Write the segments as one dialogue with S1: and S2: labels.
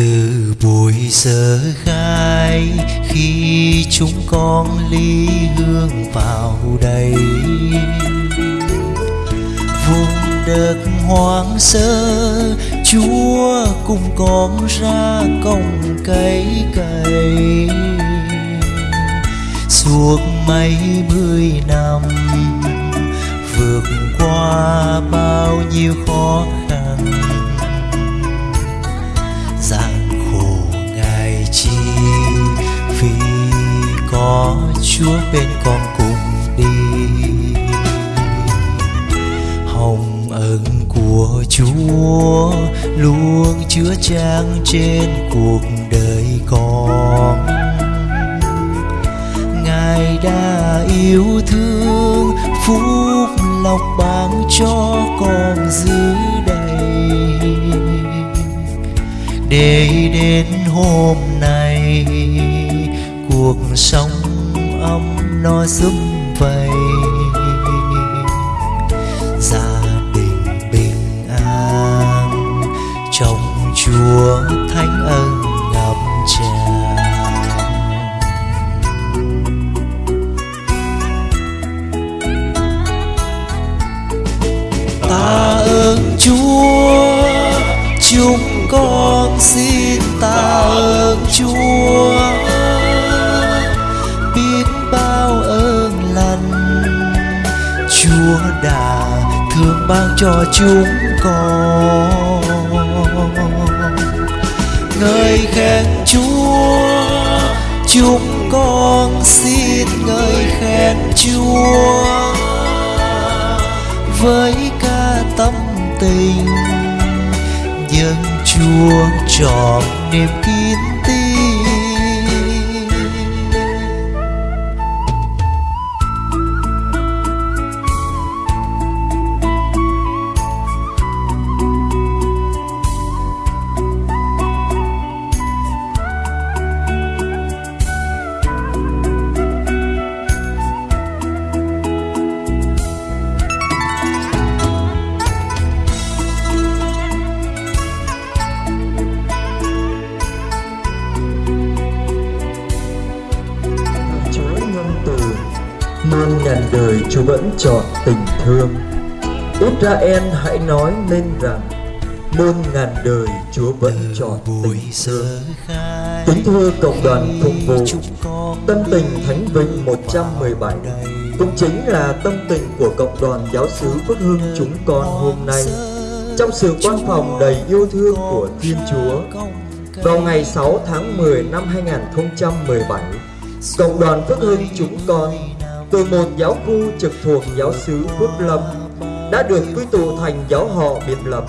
S1: từ buổi giờ khai, khi chúng con ly hương vào đây. Vùng đất hoang sơ, chúa cùng con ra công cấy cày. Suốt mấy mươi năm, vượt qua bao nhiêu khó khăn có chúa bên con cùng đi. Hồng ân của chúa luôn chứa trang trên cuộc đời con. Ngài đã yêu thương, phúc lộc ban cho con giữ đầy để đến hôm nay cuộc sống ấm no giúp vầy ban cho chúng con. Ngợi khen chúa, chúng con xin ngợi khen chúa. Với ca tâm tình nhân chúa trọn niềm kín
S2: chọn tình thương. Israel hãy nói lên rằng muôn ngàn đời Chúa vẫn chọn tình thương. Kính thưa cộng đoàn phục vụ Tâm tình Thánh Vinh 117 cũng chính là tâm tình của cộng đoàn giáo xứ Phước Hưng chúng con hôm nay. trong sự quan phòng đầy yêu thương của Thiên Chúa. Vào ngày 6 tháng 10 năm 2017, cộng đoàn Phước Hưng chúng con từ một giáo khu trực thuộc giáo xứ Phước Lâm đã được quy tụ thành giáo họ biệt lập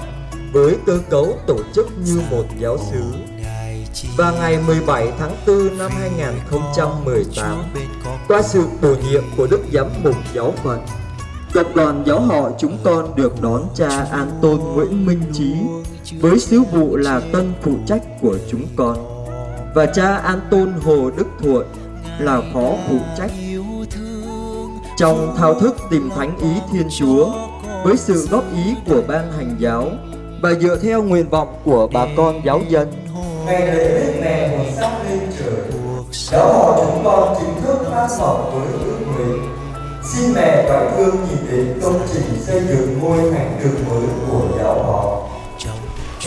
S2: với cơ cấu tổ chức như một giáo xứ. Và ngày 17 tháng 4 năm 2018, qua sự bổ nhiệm của Đức Giám mục Giáo phận, tập đoàn giáo họ chúng con được đón cha An Tôn Nguyễn Minh Trí với sứ vụ là tân phụ trách của chúng con và cha An Tôn Hồ Đức Thuận là phó phụ trách. Trong thao thức tìm thánh ý Thiên Chúa với sự góp ý của ban hành giáo và dựa theo nguyện vọng của bà con giáo dân.
S3: Ngày lễ Đức Mẹ một sắc lên trời Giáo họ chúng con chính thức phát sọc với ước nguyện. Xin mẹ và thương nhìn đến công trình xây dựng ngôi thánh đường mới của giáo họ.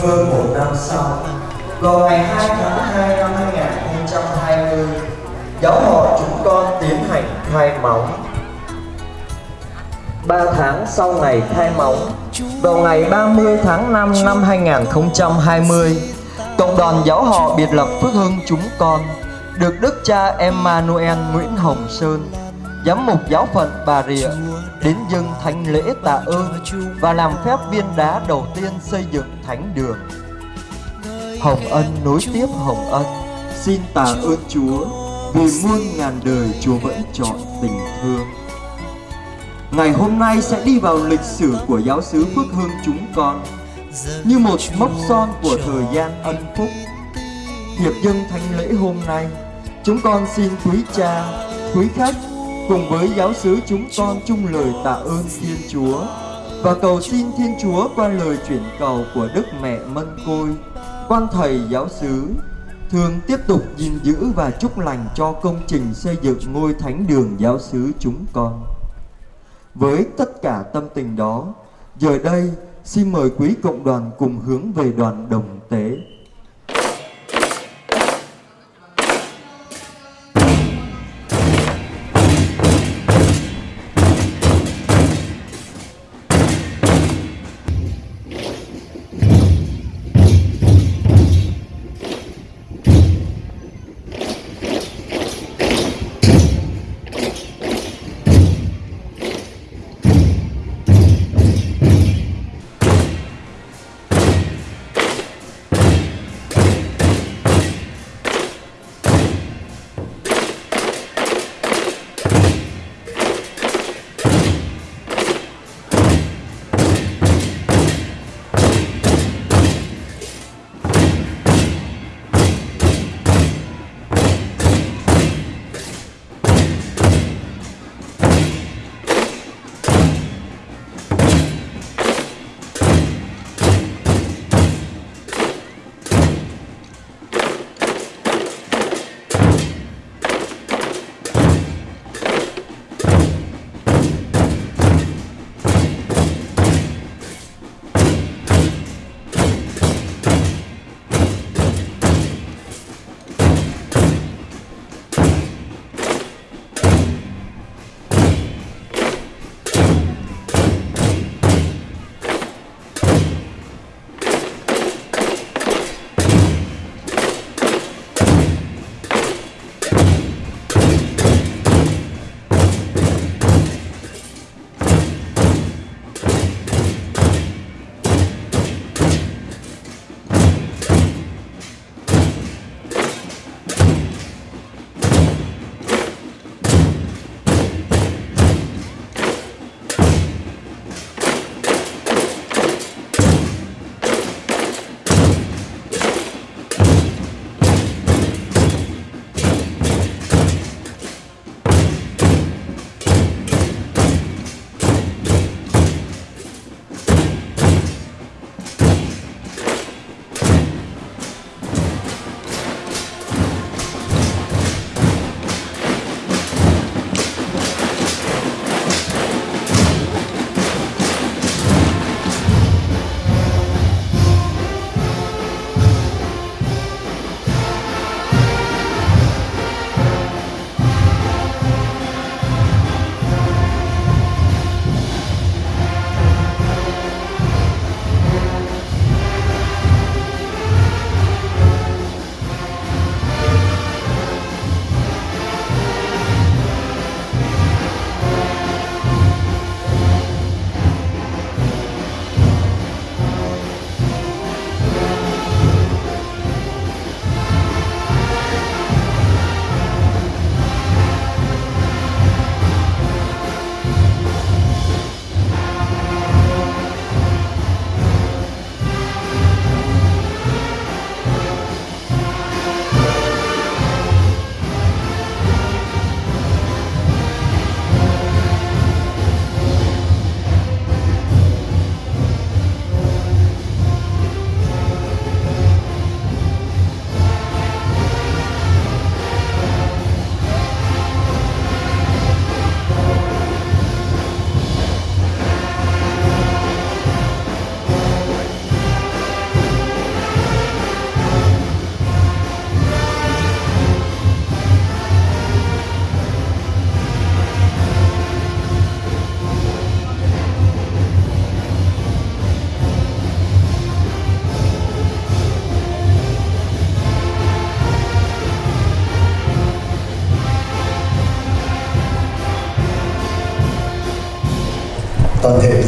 S3: Hơn một năm sau, vào ngày 2 tháng 2 năm 2020
S2: Giáo họ chúng con tiến hành khai móng. 3 tháng sau ngày khai móng, Vào ngày 30 tháng 5 năm 2020 Cộng đoàn giáo họ biệt lập Phước Hưng chúng con, Được Đức cha Emmanuel Nguyễn Hồng Sơn, Giám mục giáo phận Bà Rịa, Đến dâng thánh lễ tạ ơn Và làm phép viên đá đầu tiên xây dựng thánh đường. Hồng ân nối tiếp Hồng ân, Xin tạ ơn Chúa Vì muôn ngàn đời Chúa vẫn chọn tình thương. Ngày hôm nay sẽ đi vào lịch sử của giáo xứ Phước Hưng chúng con Như một mốc son của thời gian ân phúc Hiệp dân thánh lễ hôm nay Chúng con xin quý cha, quý khách Cùng với giáo xứ chúng con chung lời tạ ơn Thiên Chúa Và cầu xin Thiên Chúa qua lời chuyển cầu của Đức Mẹ Mân Côi quan thầy giáo xứ thường tiếp tục gìn giữ và chúc lành cho công trình xây dựng ngôi thánh đường giáo xứ chúng con. Với tất cả tâm tình đó, giờ đây xin mời quý cộng đoàn cùng hướng về đoàn đồng tế.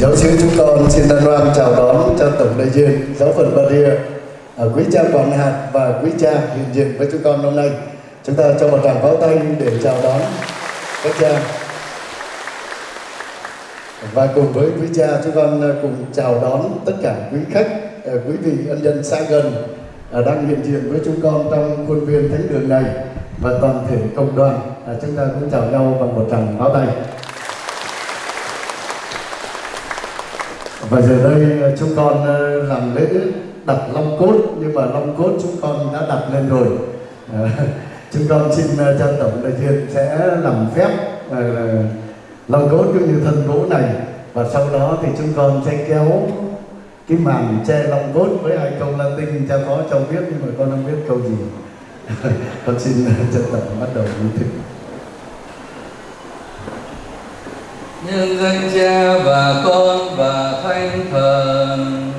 S4: Giáo sứ chúng con xin thân hoan chào đón cho tổng đại diện giáo phận Bà Rịa à, quý cha quản hạt và quý cha hiện diện với chúng con hôm nay. Chúng ta cho một tràng pháo tay để chào đón các cha. Và cùng với quý cha, chúng con à, cùng chào đón tất cả quý khách à, quý vị ân nhân xa gần đang hiện diện với chúng con trong khuôn viên thánh đường này và toàn thể công đoàn. Chúng ta cũng chào nhau bằng một tràng pháo tay. Và giờ đây ờ, chúng con ờ, làm lễ đặt long cốt, nhưng mà long cốt chúng con đã đặt lên rồi. Ờ, chúng con xin cho tổng đại diện sẽ làm phép long cốt cũng như thân gỗ này. Và sau đó thì chúng con sẽ kéo cái màn che long cốt với hai câu latin cha phó cho biết, nhưng mà con không biết câu gì. Con xin chân tổng bắt đầu như thế
S5: nhân danh cha và con và thánh thần.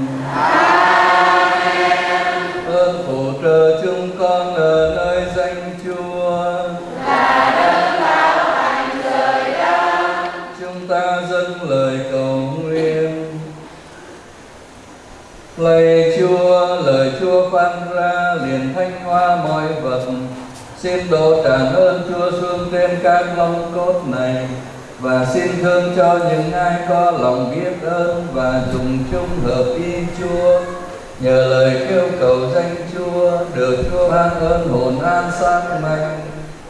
S5: Ơn phù trợ chúng con ở nơi danh chúa. Chúng ta dâng lời cầu nguyện. Lạy chúa lời chúa phán ra liền thanh hoa mọi vật. Xin đổ tràn ơn chúa xuống trên các long cốt này và xin thương cho những ai có lòng biết ơn và dùng chung hợp ý Chúa. Nhờ lời kêu cầu danh Chúa được Chúa ban ơn hồn an sáng mạnh.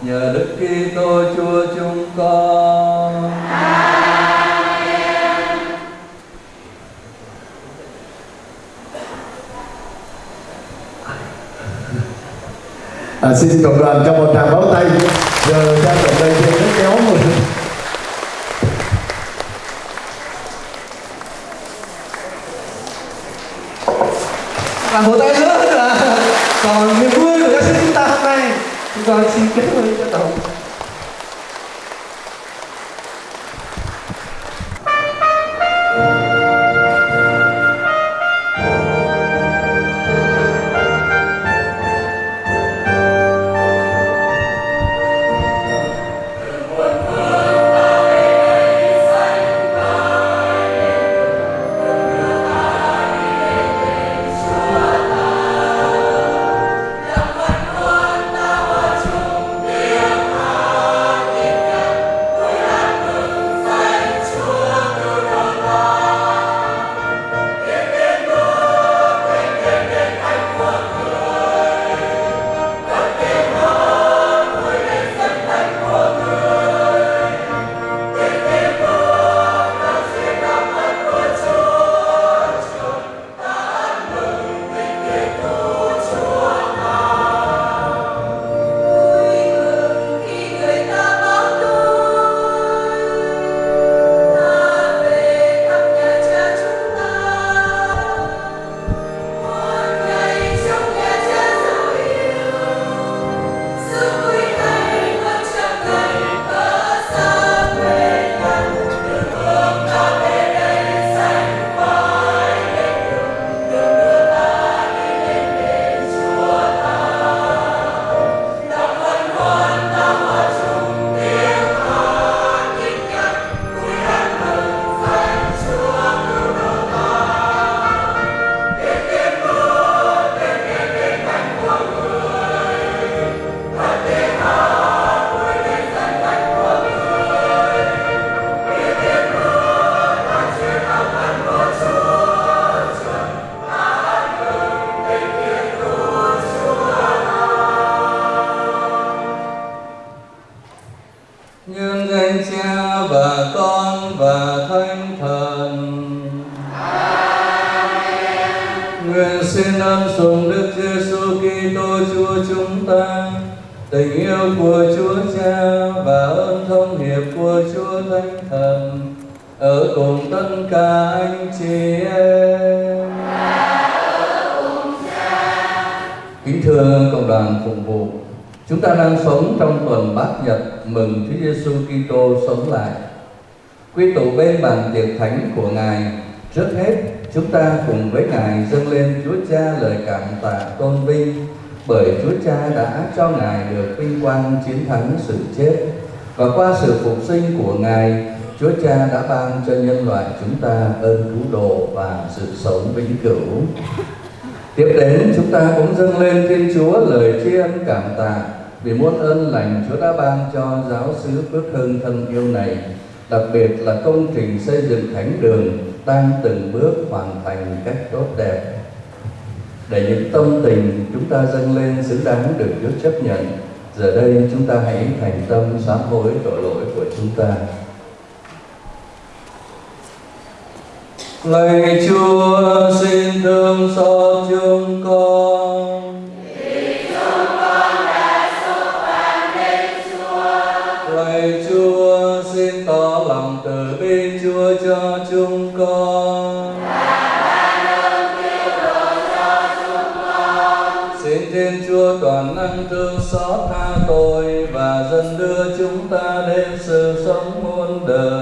S5: Nhờ Đức Kitô Chúa chúng con.
S4: à, xin cộng đoàn cho một tràng pháo tay. Giờ ra tổng đây trên rất kéo một
S6: và một tay nữa là còn niềm vui của giáo sư chúng ta hôm nay. Chúng ta xin kết thúc cho tổng
S5: Nguyện xin ơn sùng Đức Giêsu Kitô Chúa chúng ta, tình yêu của Chúa Cha và ơn thông hiệp của Chúa Thánh Thần ở cùng tất cả anh chị em. Kính thưa cộng đoàn phục vụ, chúng ta đang sống trong tuần bát nhật mừng Chúa Giêsu Kitô sống lại. Quy tụ bên bàn tiệc thánh của Ngài, trước hết chúng ta cùng với Ngài dâng lên Chúa Cha lời cảm tạ tôn vinh bởi Chúa Cha đã cho Ngài được vinh quang chiến thắng sự chết và qua sự phục sinh của Ngài, Chúa Cha đã ban cho nhân loại chúng ta ơn cứu độ và sự sống vĩnh cửu. Tiếp đến chúng ta cũng dâng lên Thiên Chúa lời tri ân cảm tạ vì muôn ơn lành Chúa đã ban cho giáo xứ Phước Hưng thân yêu này, đặc biệt là công trình xây dựng thánh đường đang từng bước hoàn thành cách tốt đẹp. Để những tâm tình chúng ta dâng lên xứng đáng được Chúa chấp nhận, giờ đây chúng ta hãy thành tâm sám hối tội lỗi của chúng ta. Lạy Chúa xin thương xót chúng con. Ta đến sự sống muôn đời.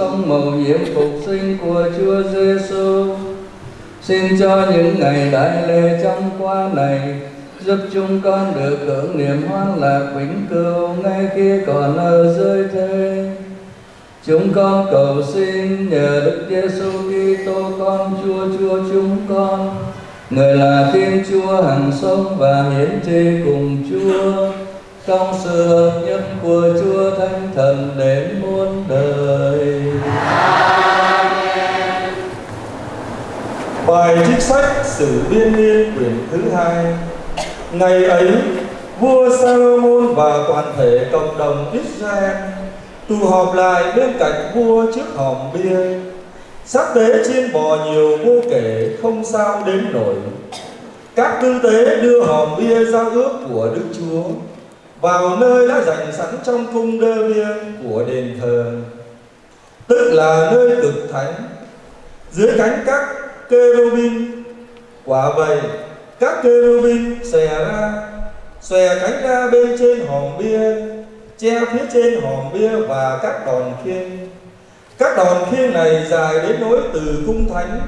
S5: Sống màu nhiệm phục sinh của Chúa Giêsu. Xin cho những ngày đại lễ trong qua này giúp chúng con được hưởng niềm hoan lạc vĩnh cửu ngay khi còn ở dưới thế. Chúng con cầu xin nhờ Đức Giêsu Kitô con Chúa Chúa chúng con, người là Thiên Chúa hằng sống và hiển tri cùng Chúa, trong sự hợp nhất của Chúa Thánh Thần đến
S7: Bài trích sách Sử Biên Niên quyển thứ hai. Ngày ấy, vua Salomon và toàn thể cộng đồng Israel tụ họp lại bên cạnh vua trước hòm bia. Sắc tế chiên bò nhiều vô kể không sao đếm nổi. Các tư tế đưa hòm bia giao ước của Đức Chúa. Vào nơi đã dành sẵn trong cung đơ bia của đền thờ. Tức là nơi cực thánh. Dưới cánh các Kerubin quả vậy, các Kerubin xòe ra, xòe cánh ra bên trên hòm bia, che phía trên hòm bia và các đòn khiên các đòn khiên này dài đến nối từ cung thánh,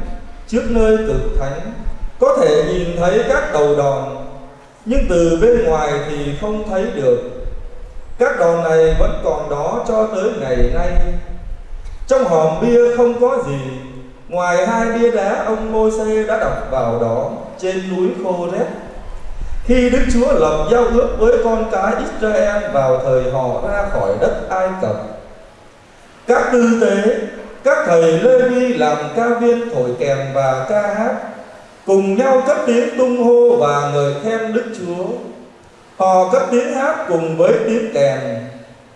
S7: trước nơi cực thánh, có thể nhìn thấy các đầu đòn, nhưng từ bên ngoài thì không thấy được. Các đòn này vẫn còn đó cho tới ngày nay. Trong hòm bia không có gì Ngoài hai bia đá ông Môi-se đã đọc vào đó trên núi khô rét Khi Đức Chúa lập giao ước với con cái Israel vào thời họ ra khỏi đất Ai Cập Các tư tế, các thầy Lê Vi làm ca viên thổi kèn và ca hát Cùng nhau cất tiếng tung hô và ngợi khen Đức Chúa. Họ cất tiếng hát cùng với tiếng kèn,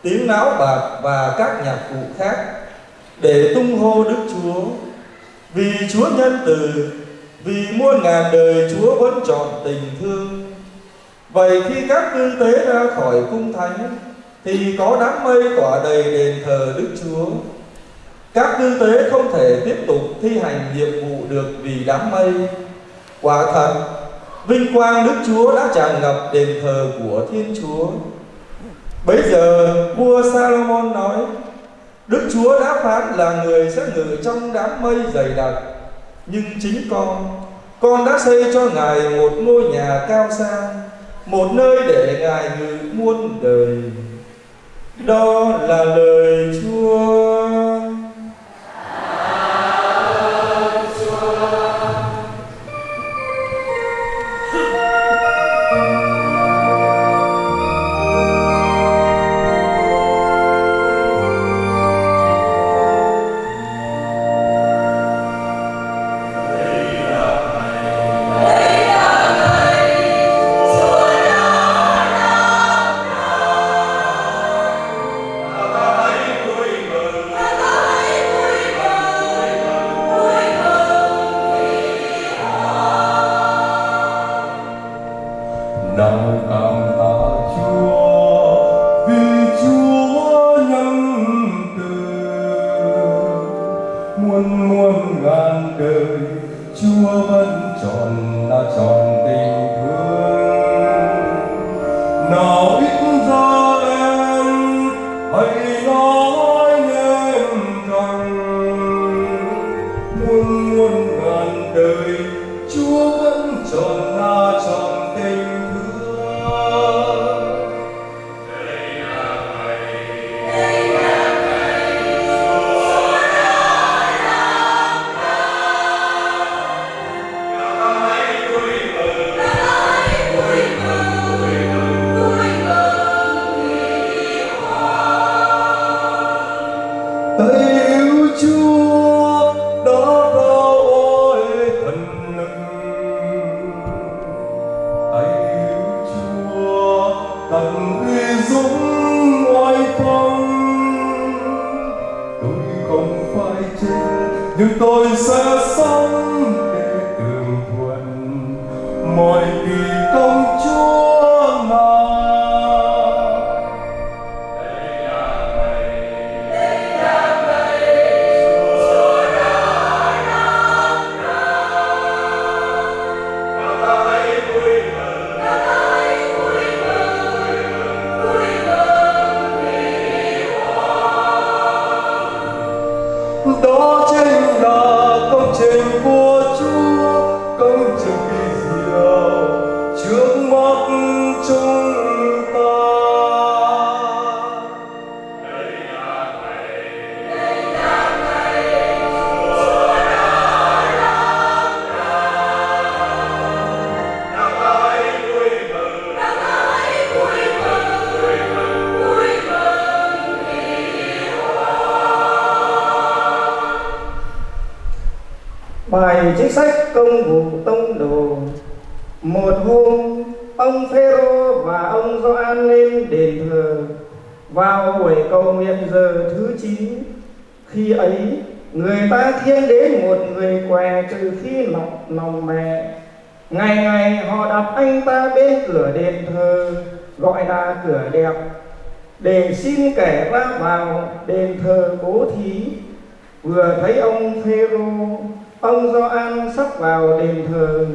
S7: tiếng náo bạc và các nhạc cụ khác để tung hô Đức Chúa vì Chúa nhân từ vì muôn ngàn đời Chúa vẫn chọn tình thương vậy khi các tư tế ra khỏi cung thánh
S8: thì có đám mây tỏa đầy đền thờ Đức Chúa. Các tư tế không thể tiếp tục thi hành nhiệm vụ được vì đám mây. Quả thật, vinh quang Đức Chúa đã tràn ngập đền thờ của Thiên Chúa. Bây giờ vua Salomon nói, Đức Chúa đã phán là người sẽ ngự trong đám mây dày đặc, nhưng chính con, con đã xây cho Ngài một ngôi nhà cao sang, một nơi để Ngài ngự muôn đời. Đó là lời Chúa.
S9: Bài chính sách công vụ tông đồ. Một hôm, ông Phêrô và ông Gioan lên đền thờ. Vào buổi cầu nguyện giờ thứ chín, khi ấy, người ta thiên đến một người què từ khi lọc lòng mẹ. Ngày ngày họ đặt anh ta bên cửa đền thờ, gọi là cửa đẹp, để xin kẻ ra vào đền thờ cố thí. Vừa thấy ông Phêrô ông Gioan sắp vào đền thờ.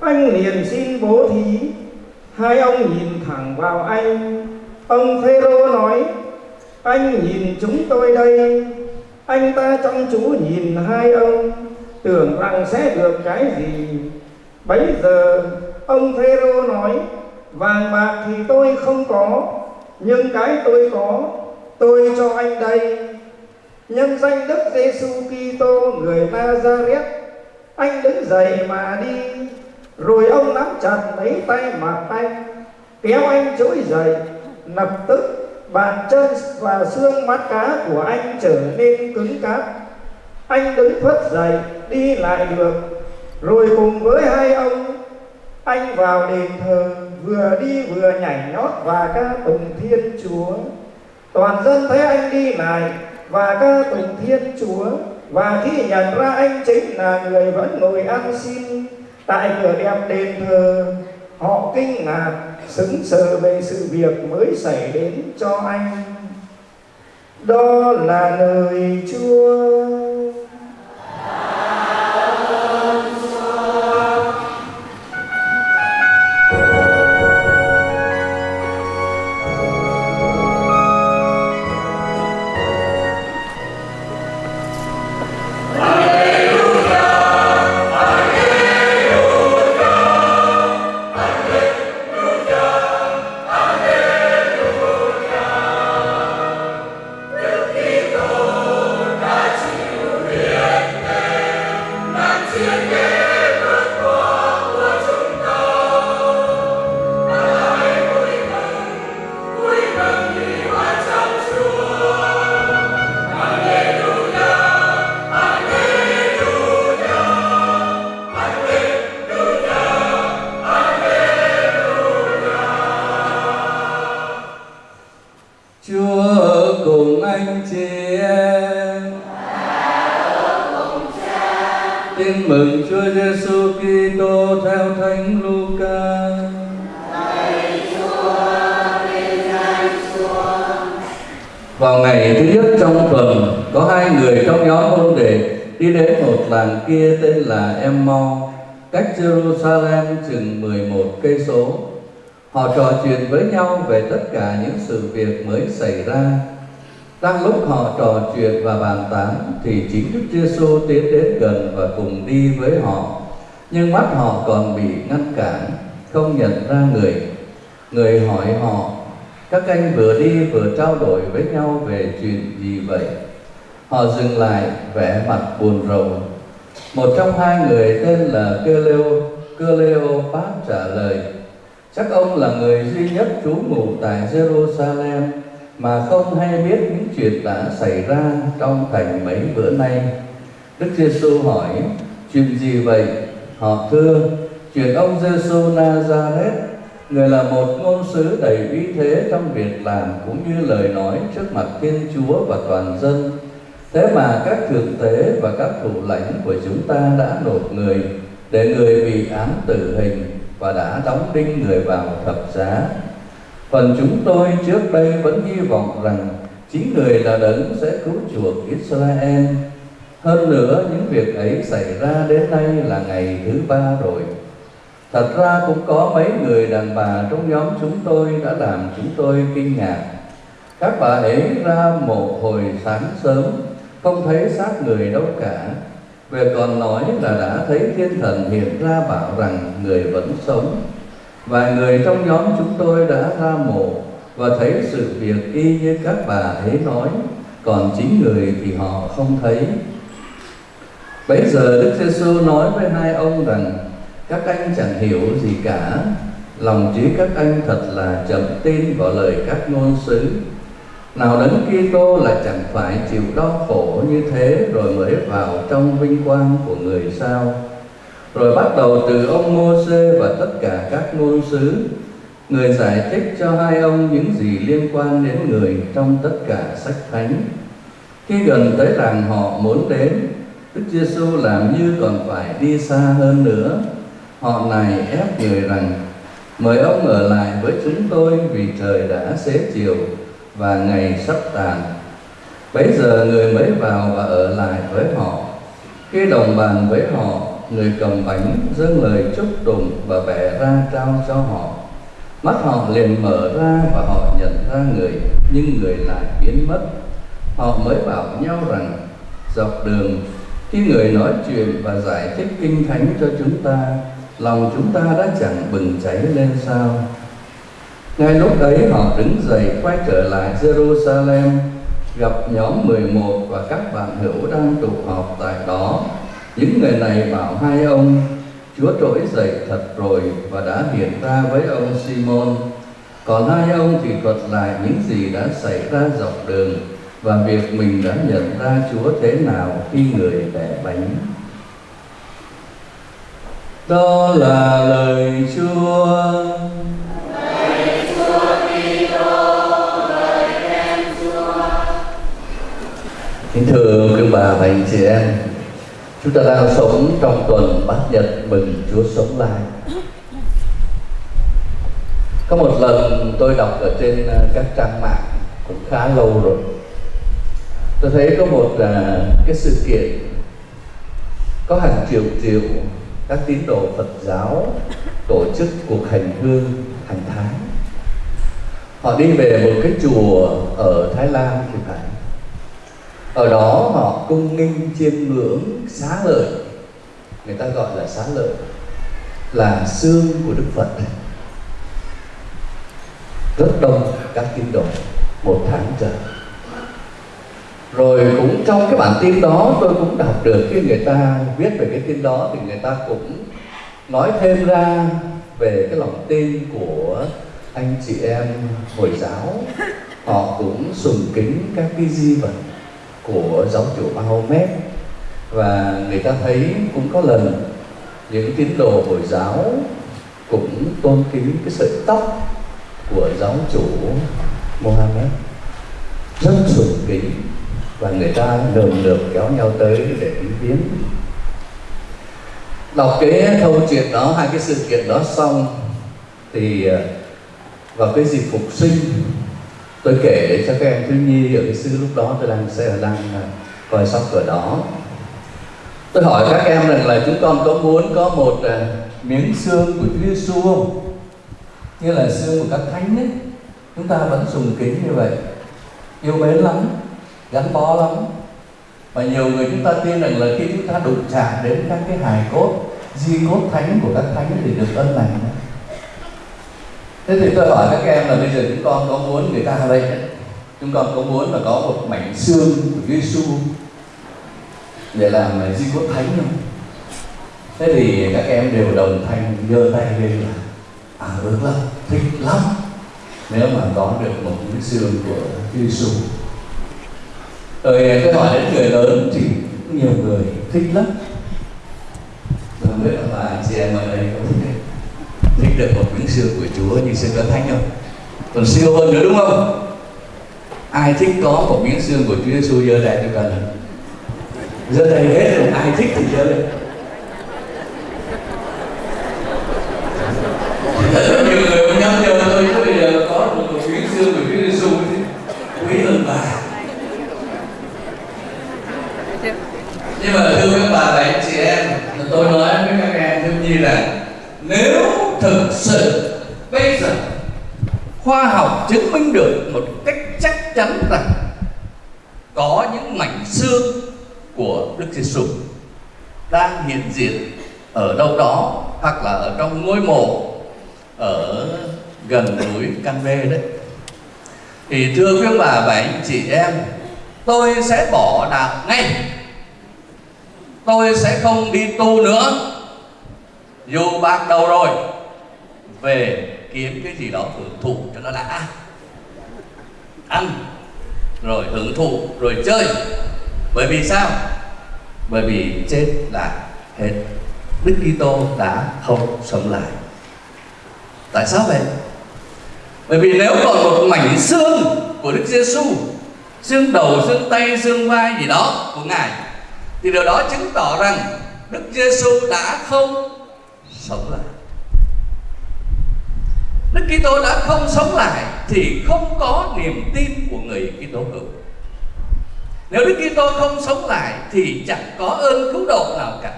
S9: Anh liền xin bố thí. Hai ông nhìn thẳng vào anh. Ông Phêrô nói, anh nhìn chúng tôi đây. Anh ta chăm chú nhìn hai ông, tưởng rằng sẽ được cái gì. Bấy giờ, ông Phêrô nói, vàng bạc thì tôi không có, nhưng cái tôi có, tôi cho anh đây nhân danh Đức Giêsu Kitô, người Nazareth, anh đứng dậy mà đi. Rồi ông nắm chặt lấy tay mặt anh kéo anh trỗi dậy. Lập tức, bàn chân và xương mắt cá của anh trở nên cứng cáp. Anh đứng phất dậy, đi lại được. Rồi cùng với hai ông, anh vào đền thờ, vừa đi vừa nhảy nhót và ca tụng thiên chúa. Toàn dân thấy anh đi lại và ca tụng thiên chúa, và khi nhận ra anh chính là người vẫn ngồi ăn xin. Tại cửa đẹp đền thờ, họ kinh ngạc sững sờ về sự việc mới xảy đến cho anh. Đó là lời chúa
S5: Chúa. Chuyện với nhau về tất cả những sự việc mới xảy ra. Đang lúc họ trò chuyện và bàn tán thì chính Đức Giêsu tiến đến gần và cùng đi với họ. Nhưng mắt họ còn bị ngăn cản, không nhận ra người. Người hỏi họ, các anh vừa đi vừa trao đổi với nhau về chuyện gì vậy? Họ dừng lại vẻ mặt buồn rầu. Một trong hai người tên là Cleo, Cleopat trả lời, Chắc ông là người duy nhất trú ngụ tại Jerusalem mà không hay biết những chuyện đã xảy ra trong thành mấy bữa nay. Đức Giêsu hỏi, chuyện gì vậy? Họ thưa, chuyện ông Giêsu Nazareth, người là một ngôn sứ đầy uy thế trong việc làm cũng như lời nói trước mặt Thiên Chúa và toàn dân. Thế mà các thượng tế và các thủ lãnh của chúng ta đã nộp người để người bị án tử hình và đã đóng đinh người vào thập giá. Phần chúng tôi trước đây vẫn hy vọng rằng chính người là đấng sẽ cứu chuộc Israel. Hơn nữa, những việc ấy xảy ra đến nay là ngày thứ ba rồi. Thật ra cũng có mấy người đàn bà trong nhóm chúng tôi đã làm chúng tôi kinh ngạc. Các bà ấy ra mộ hồi sáng sớm, không thấy xác người đâu cả, về còn nói là đã thấy thiên thần hiện ra bảo rằng người vẫn sống. Vài người trong nhóm chúng tôi đã ra mộ Và thấy sự việc y như các bà ấy nói, Còn chính người thì họ không thấy. Bấy giờ Đức Giêsu nói với hai ông rằng, Các anh chẳng hiểu gì cả. Lòng trí các anh thật là chậm tin vào lời các ngôn sứ nào đấng Kitô là chẳng phải chịu đau khổ như thế rồi mới vào trong vinh quang của người sao? Rồi bắt đầu từ ông Môsê và tất cả các ngôn sứ. Người giải thích cho hai ông những gì liên quan đến người trong tất cả sách thánh. Khi gần tới làng họ muốn đến, Đức Giêsu làm như còn phải đi xa hơn nữa. Họ này ép người rằng, mời ông ở lại với chúng tôi vì trời đã xế chiều và ngày sắp tàn. Bấy giờ người mới vào và ở lại với họ. Khi đồng bàn với họ, người cầm bánh dâng lời chúc tụng và bẻ ra trao cho họ. Mắt họ liền mở ra và họ nhận ra người, nhưng người lại biến mất. Họ mới bảo nhau rằng, dọc đường, khi người nói chuyện và giải thích kinh thánh cho chúng ta, lòng chúng ta đã chẳng bừng cháy lên sao? Ngay lúc ấy họ đứng dậy quay trở lại Jerusalem, gặp nhóm 11 và các bạn hữu đang tụ họp tại đó. Những người này bảo hai ông, Chúa trỗi dậy thật rồi và đã hiện ra với ông Simon. Còn hai ông thì thuật lại những gì đã xảy ra dọc đường và việc mình đã nhận ra Chúa thế nào khi người bẻ bánh. Đó là lời Chúa. Kính thưa quý bà và anh chị em, chúng ta đang sống trong tuần Bát Nhật mừng Chúa sống lại.
S10: có một lần tôi đọc ở trên à, các trang mạng cũng khá lâu rồi. Tôi thấy có một à, cái sự kiện. Có hàng triệu triệu các tín đồ Phật giáo tổ chức cuộc hành hương hàng tháng. Họ đi về một cái chùa ở Thái Lan thì phải ở đó họ cung nghinh chiêm ngưỡng xá lợi. Người ta gọi là xá lợi. Là xương của Đức Phật. Rất đông các tín đồ một tháng trời. Rồi cũng trong cái bản tin đó tôi cũng đọc được khi người ta viết về cái tin đó thì người ta cũng nói thêm ra về cái lòng tin của anh chị em hồi giáo. Họ cũng sùng kính các cái di vật của giáo chủ Mahomet. Và người ta thấy cũng có lần những tín đồ hồi giáo cũng tôn kính cái sợi tóc của giáo chủ Mohammed. Rất sùng kính và người ta lần lượt kéo nhau tới để kính viếng đọc cái câu chuyện đó, hai cái sự kiện đó xong thì à, vào cái dịp phục sinh tôi kể để cho các em thiếu nhi ở cái sư lúc đó tôi đang xe đang coi sóc cửa đó. Tôi hỏi các em rằng là chúng con có muốn có một uh, miếng xương của Chúa Giêsu không? Như là xương của các thánh ấy. Chúng ta vẫn dùng kính như vậy. Yêu mến lắm gắn bó lắm. Và nhiều người chúng ta tin rằng là khi chúng ta đụng chạm đến các cái hài cốt di cốt thánh của các thánh thì được ơn lành thế thì tôi hỏi các em là bây giờ chúng con có muốn người ta đây chúng con có muốn là có một mảnh xương của Giêsu để làm di cốt thánh không? Thế thì các em đều đồng thanh, giơ tay lên là à ước lắm, thích lắm. Nếu mà có được một cái xương của Giêsu rồi à, tôi hỏi đến người lớn thì nhiều người thích lắm. Không biết là anh chị em ở đây có thích thích được một miếng xương của Chúa như xương đó thánh không? Còn siêu hơn nữa đúng không? Ai thích có một miếng xương của Chúa Giêsu giơ tay cho cần giơ tay hết rồi, ai thích thì giơ lên nhiều người nhắc nhở tôi chứ bây giờ có một miếng xương của Chúa Giêsu thì quý hơn bà nhưng mà thưa các bà và anh chị em tôi nói với các em thiếu nhi là nếu thực sự bây giờ khoa học chứng minh được một cách chắc chắn rằng có những mảnh xương của Đức Giêsu đang hiện diện ở đâu đó hoặc là ở trong ngôi mộ ở gần núi Can Bê đấy. Thì thưa quý bà và anh chị em, tôi sẽ bỏ đạo ngay. Tôi sẽ không đi tu nữa. Dù bạc đầu rồi, về kiếm cái gì đó hưởng thụ cho nó đã. Ăn, rồi hưởng thụ, rồi chơi. Bởi vì sao? Bởi vì chết là hết. Đức Kitô đã không sống lại tại sao vậy bởi vì nếu còn một mảnh xương của Đức Giêsu xương đầu, xương tay, xương vai gì đó của ngài, thì điều đó chứng tỏ rằng Đức Giêsu đã không sống lại. Đức Kitô đã không sống lại thì không có niềm tin của người Kitô hữu. Nếu Đức Kitô không sống lại thì chẳng có ơn cứu độ nào cả.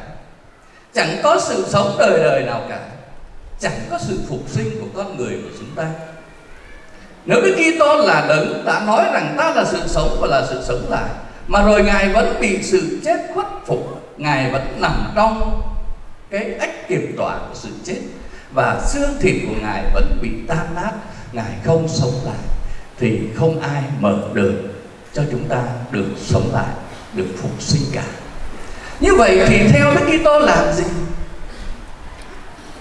S10: Chẳng có sự sống đời đời nào cả. Chẳng có sự phục sinh của con người của chúng ta. Nếu Đức Kitô là đấng đã nói rằng ta là sự sống và là sự sống lại, mà rồi ngài vẫn bị sự chết khuất phục, ngài vẫn nằm trong cái ách kiểm tỏa của sự chết, và xương thịt của ngài vẫn bị tan nát, ngài không sống lại, thì không ai mở đường cho chúng ta được sống lại, được phục sinh cả như vậy thì theo Đức Kitô làm gì?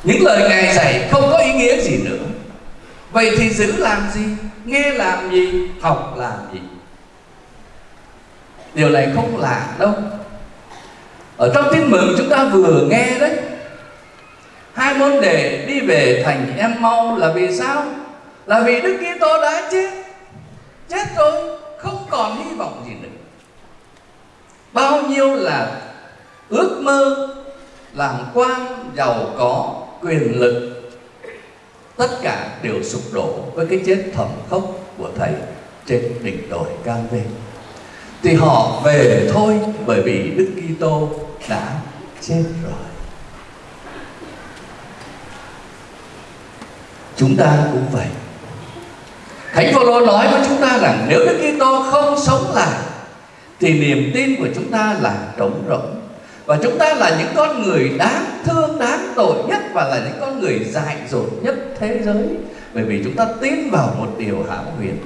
S10: Những lời ngài dạy không có ý nghĩa gì nữa. Vậy thì giữ làm gì? Nghe làm gì? Học làm gì? Điều này không lạ đâu. Ở trong tin mừng chúng ta vừa nghe đấy, hai môn đề đi về thành em mau là vì sao? Là vì đức kitô đã chết. Chết rồi, không còn hy vọng gì nữa. Bao nhiêu là ước mơ làm quan giàu có, quyền lực. Tất cả đều sụp đổ với cái chết thầm khốc của thầy trên đỉnh đồi cam vê thì họ về thôi, bởi vì đức kitô đã chết rồi. Chúng ta cũng vậy. Thánh phaolô nói với chúng ta rằng nếu đức kitô không sống lại, thì niềm tin của chúng ta là trống rỗng và chúng ta là những con người đáng thương, đáng tội nhất và là những con người dại dột nhất thế giới. Bởi vì chúng ta tin vào một điều hảo huyền.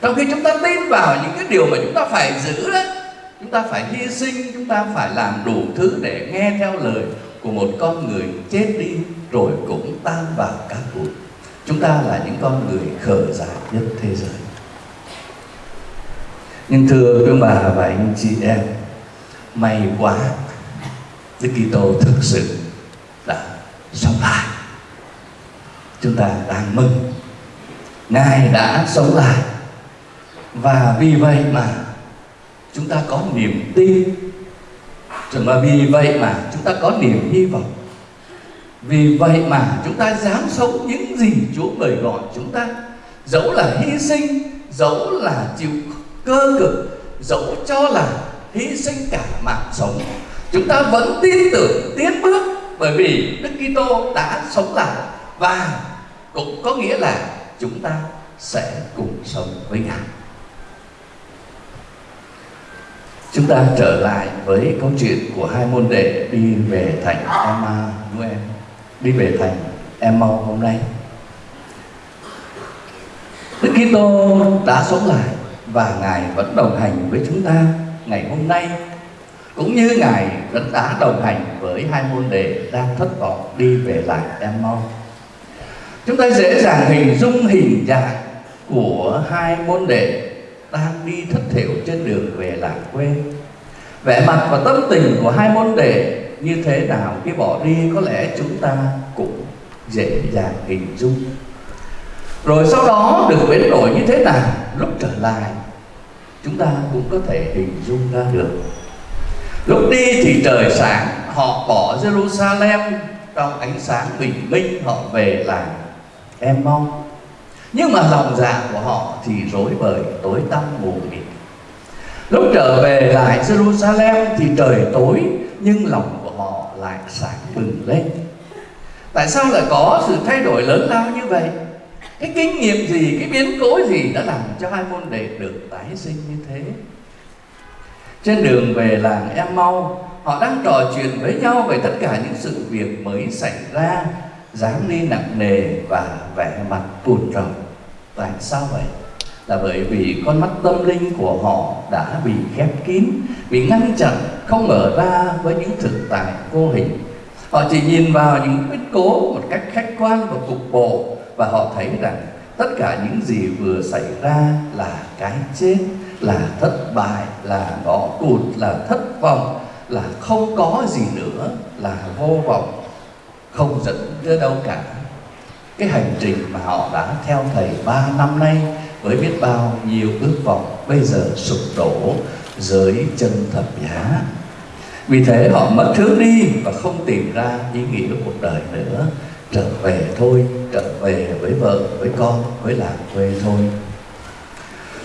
S10: Trong khi chúng ta tin vào những cái điều mà chúng ta phải giữ đấy chúng ta phải hy sinh, chúng ta phải làm đủ thứ để nghe theo lời của một con người chết đi rồi cũng tan vào các bụi. Chúng ta là những con người khờ dại nhất thế giới. Nhưng thưa quý bà và anh chị em, may quá Đức Kitô thực sự đã sống lại. Chúng ta đang mừng. Ngài đã sống lại. Và vì vậy mà chúng ta có niềm tin. Và vì vậy mà chúng ta có niềm hy vọng. Vì vậy mà chúng ta dám sống những gì Chúa mời gọi chúng ta. Dẫu là hy sinh, dẫu là chịu cơ cực, dẫu cho là hy sinh cả mạng sống chúng ta vẫn tin tưởng tiến bước bởi vì Đức Kitô đã sống lại và cũng có nghĩa là chúng ta sẽ cùng sống với Ngài. Chúng ta trở lại với câu chuyện của hai môn đệ đi về thành Emma Noel, đi về thành Emma hôm nay. Đức Kitô đã sống lại và Ngài vẫn đồng hành với chúng ta ngày hôm nay cũng như ngài vẫn đã đồng hành với hai môn đệ đang thất vọng đi về lại Emmaus. Chúng ta dễ dàng hình dung hình dạng của hai môn đệ đang đi thất thiểu trên đường về làng quê. Vẻ mặt và tâm tình của hai môn đệ như thế nào khi bỏ đi có lẽ chúng ta cũng dễ dàng hình dung. Rồi sau đó được biến đổi như thế nào, lúc trở lại, chúng ta cũng có thể hình dung ra được Lúc đi thì trời sáng, Họ bỏ Jerusalem Trong ánh sáng bình minh, Họ về làng Em mong. Nhưng mà lòng dạ của họ Thì rối bời, tối tăm mù mịt. Lúc trở về lại Jerusalem Thì trời tối, Nhưng lòng của họ lại sáng bừng lên. Tại sao lại có sự thay đổi lớn lao như vậy? Cái kinh nghiệm gì, Cái biến cố gì đã làm cho hai môn đệ được tái sinh như thế? Trên đường về làng Em Mau Họ đang trò chuyện với nhau về tất cả những sự việc mới xảy ra dáng đi nặng nề và vẻ mặt buồn rầu Tại sao vậy? Là bởi vì con mắt tâm linh của họ đã bị khép kín Bị ngăn chặn, không mở ra với những thực tại vô hình. Họ chỉ nhìn vào những biến cố một cách khách quan và cục bộ Và họ thấy rằng tất cả những gì vừa xảy ra là cái chết là thất bại, là ngõ cụt là thất vọng, là không có gì nữa, là vô vọng, không dẫn đến đâu cả. Cái hành trình mà họ đã theo thầy ba năm nay với biết bao nhiêu ước vọng bây giờ sụp đổ dưới chân thập giá. Vì thế họ mất hướng đi và không tìm ra ý nghĩa cuộc đời nữa. Trở về thôi, trở về với vợ, với con, với làng quê thôi.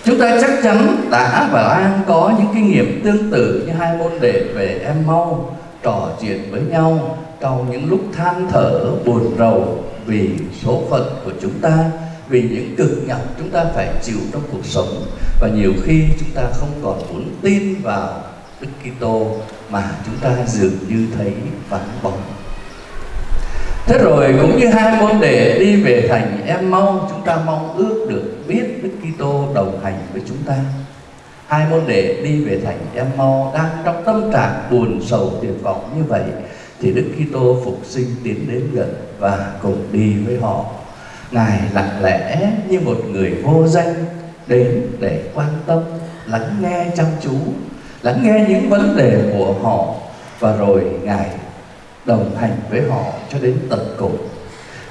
S10: Chúng ta chắc chắn đã và đang có những kinh nghiệm tương tự như hai môn đệ về em mau, trò chuyện với nhau trong những lúc than thở, buồn rầu vì số phận của chúng ta, vì những cực nhọc chúng ta phải chịu trong cuộc sống. Và nhiều khi chúng ta không còn muốn tin vào Đức Kitô mà chúng ta dường như thấy vắng bóng. Thế rồi cũng như hai môn đệ đi về thành em mong chúng ta mong ước được biết Đức Kitô đồng hành với chúng ta. Hai môn đệ đi về thành em mau đang trong tâm trạng buồn sầu tuyệt vọng như vậy thì Đức Kitô phục sinh tiến đến gần và cùng đi với họ. Ngài lặng lẽ như một người vô danh đến để quan tâm, lắng nghe chăm chú, lắng nghe những vấn đề của họ và rồi Ngài đồng hành với họ cho đến tận cùng.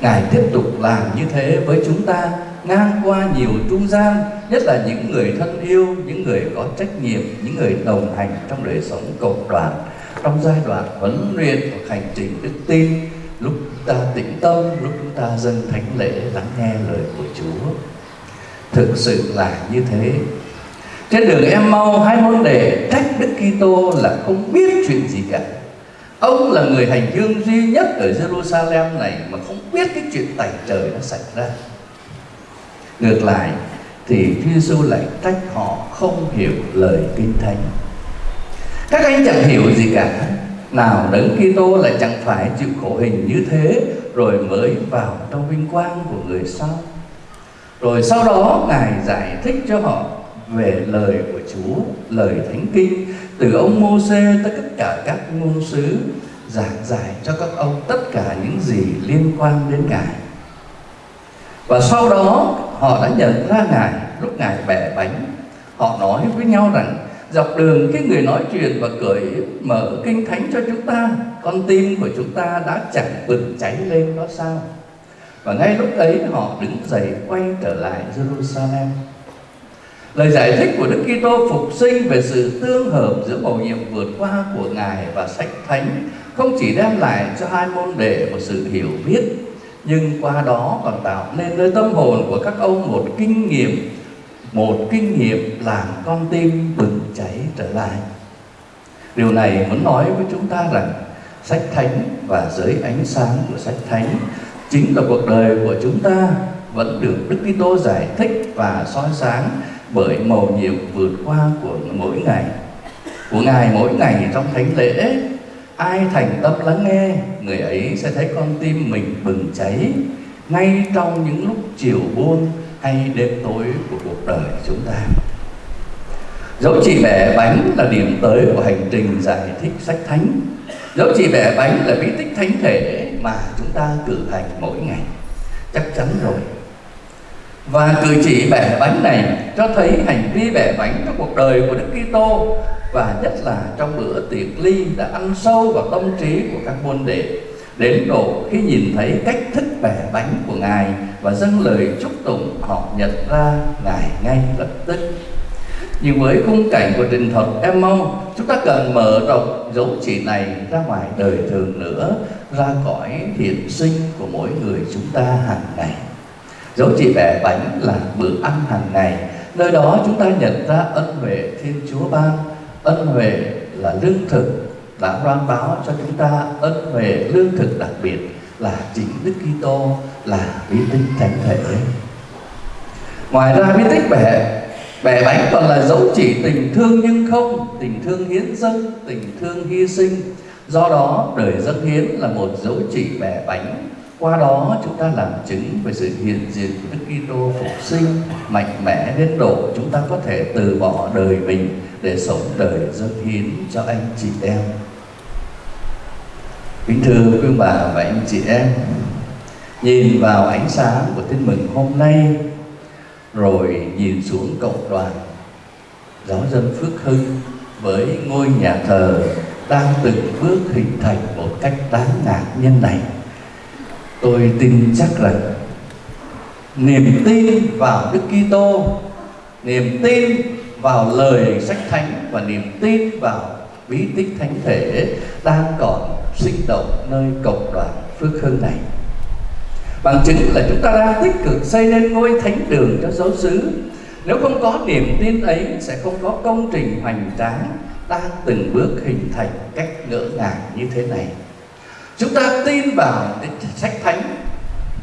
S10: Ngài tiếp tục làm như thế với chúng ta, ngang qua nhiều trung gian, nhất là những người thân yêu, những người có trách nhiệm, những người đồng hành trong đời sống cộng đoàn. Trong giai đoạn huấn luyện và hành trình đức tin, lúc ta tĩnh tâm, lúc chúng ta dâng thánh lễ lắng nghe lời của Chúa. Thực sự là như thế. Trên đường em mau, hai môn đề trách Đức Kitô là không biết chuyện gì cả ông là người hành hương duy nhất ở Jerusalem này mà không biết cái chuyện tẩy trời nó xảy ra. Ngược lại, thì Chúa Giêsu lại trách họ không hiểu lời kinh thánh. Các anh chẳng hiểu gì cả. Nào đấng Kitô lại chẳng phải chịu khổ hình như thế, rồi mới vào trong vinh quang của người sau. Rồi sau đó, ngài giải thích cho họ về lời của Chúa, lời thánh kinh từ ông Môsê tới tất cả các ngôn sứ, giảng giải cho các ông tất cả những gì liên quan đến ngài. Và sau đó, họ đã nhận ra ngài. Lúc ngài bẻ bánh, họ nói với nhau rằng, dọc đường cái người nói chuyện và cởi mở kinh thánh cho chúng ta, con tim của chúng ta đã chẳng bừng cháy lên đó sao? Và ngay lúc ấy, họ đứng dậy quay trở lại Jerusalem lời giải thích của Đức Kitô phục sinh về sự tương hợp giữa mầu nhiệm vượt qua của ngài và sách thánh không chỉ đem lại cho hai môn đệ một sự hiểu biết, nhưng qua đó còn tạo nên nơi tâm hồn của các ông một kinh nghiệm, một kinh nghiệm làm con tim bừng cháy trở lại. Điều này muốn nói với chúng ta rằng sách thánh và giới ánh sáng của sách thánh chính là cuộc đời của chúng ta, vẫn được Đức Kitô giải thích và soi sáng bởi màu nhiệm vượt qua của mỗi ngày. Của ngài, mỗi ngày trong thánh lễ, ai thành tâm lắng nghe, người ấy sẽ thấy con tim mình bừng cháy. Ngay trong những lúc chiều buông hay đêm tối của cuộc đời chúng ta. Dẫu chỉ bẻ bánh là điểm tới của hành trình giải thích sách thánh. Dẫu chỉ bẻ bánh là bí tích thánh thể mà chúng ta cử hành mỗi ngày. Chắc chắn rồi và cử chỉ bẻ bánh này cho thấy hành vi bẻ bánh trong cuộc đời của Đức Kitô, và nhất là trong bữa tiệc ly đã ăn sâu vào tâm trí của các môn đệ, đến độ khi nhìn thấy cách thức bẻ bánh của ngài và dâng lời chúc tụng, họ nhận ra ngài ngay lập tức. Nhưng với khung cảnh của trình thuật, em mong chúng ta cần mở rộng dấu chỉ này ra ngoài đời thường nữa, ra cõi hiện sinh của mỗi người chúng ta hàng ngày dấu chỉ bẻ bánh là bữa ăn hàng ngày nơi đó chúng ta nhận ra ân huệ thiên chúa ban ân huệ là lương thực đã loan báo cho chúng ta ân huệ lương thực đặc biệt là chính Đức Kitô là bí tích thánh thể. Ngoài ra bí tích bẻ bẻ bánh còn là dấu chỉ tình thương nhưng không, tình thương hiến dâng, tình thương hy sinh. Do đó đời dâng hiến là một dấu chỉ bẻ bánh. Qua đó chúng ta làm chứng về sự hiện diện của Đức Kitô phục sinh mạnh mẽ đến độ chúng ta có thể từ bỏ đời mình để sống đời dâng hiến cho anh chị em. Kính thưa quý bà và anh chị em, Nhìn vào ánh sáng của tin mừng hôm nay, Rồi nhìn xuống cộng đoàn Giáo dân Phước Hưng Với ngôi nhà thờ Đang từng bước hình thành một cách đáng ngạc nhiên này Tôi tin chắc rằng Niềm tin vào Đức Kitô, Niềm tin vào lời sách thánh Và niềm tin vào bí tích thánh thể Đang còn sinh động nơi cộng đoàn Phước hương này. Bằng chứng là chúng ta đang tích cực xây nên ngôi thánh đường cho giáo xứ. Nếu không có niềm tin ấy, sẽ không có công trình hoành tráng Đang từng bước hình thành cách ngỡ ngàng như thế này. Chúng ta tin vào sách thánh.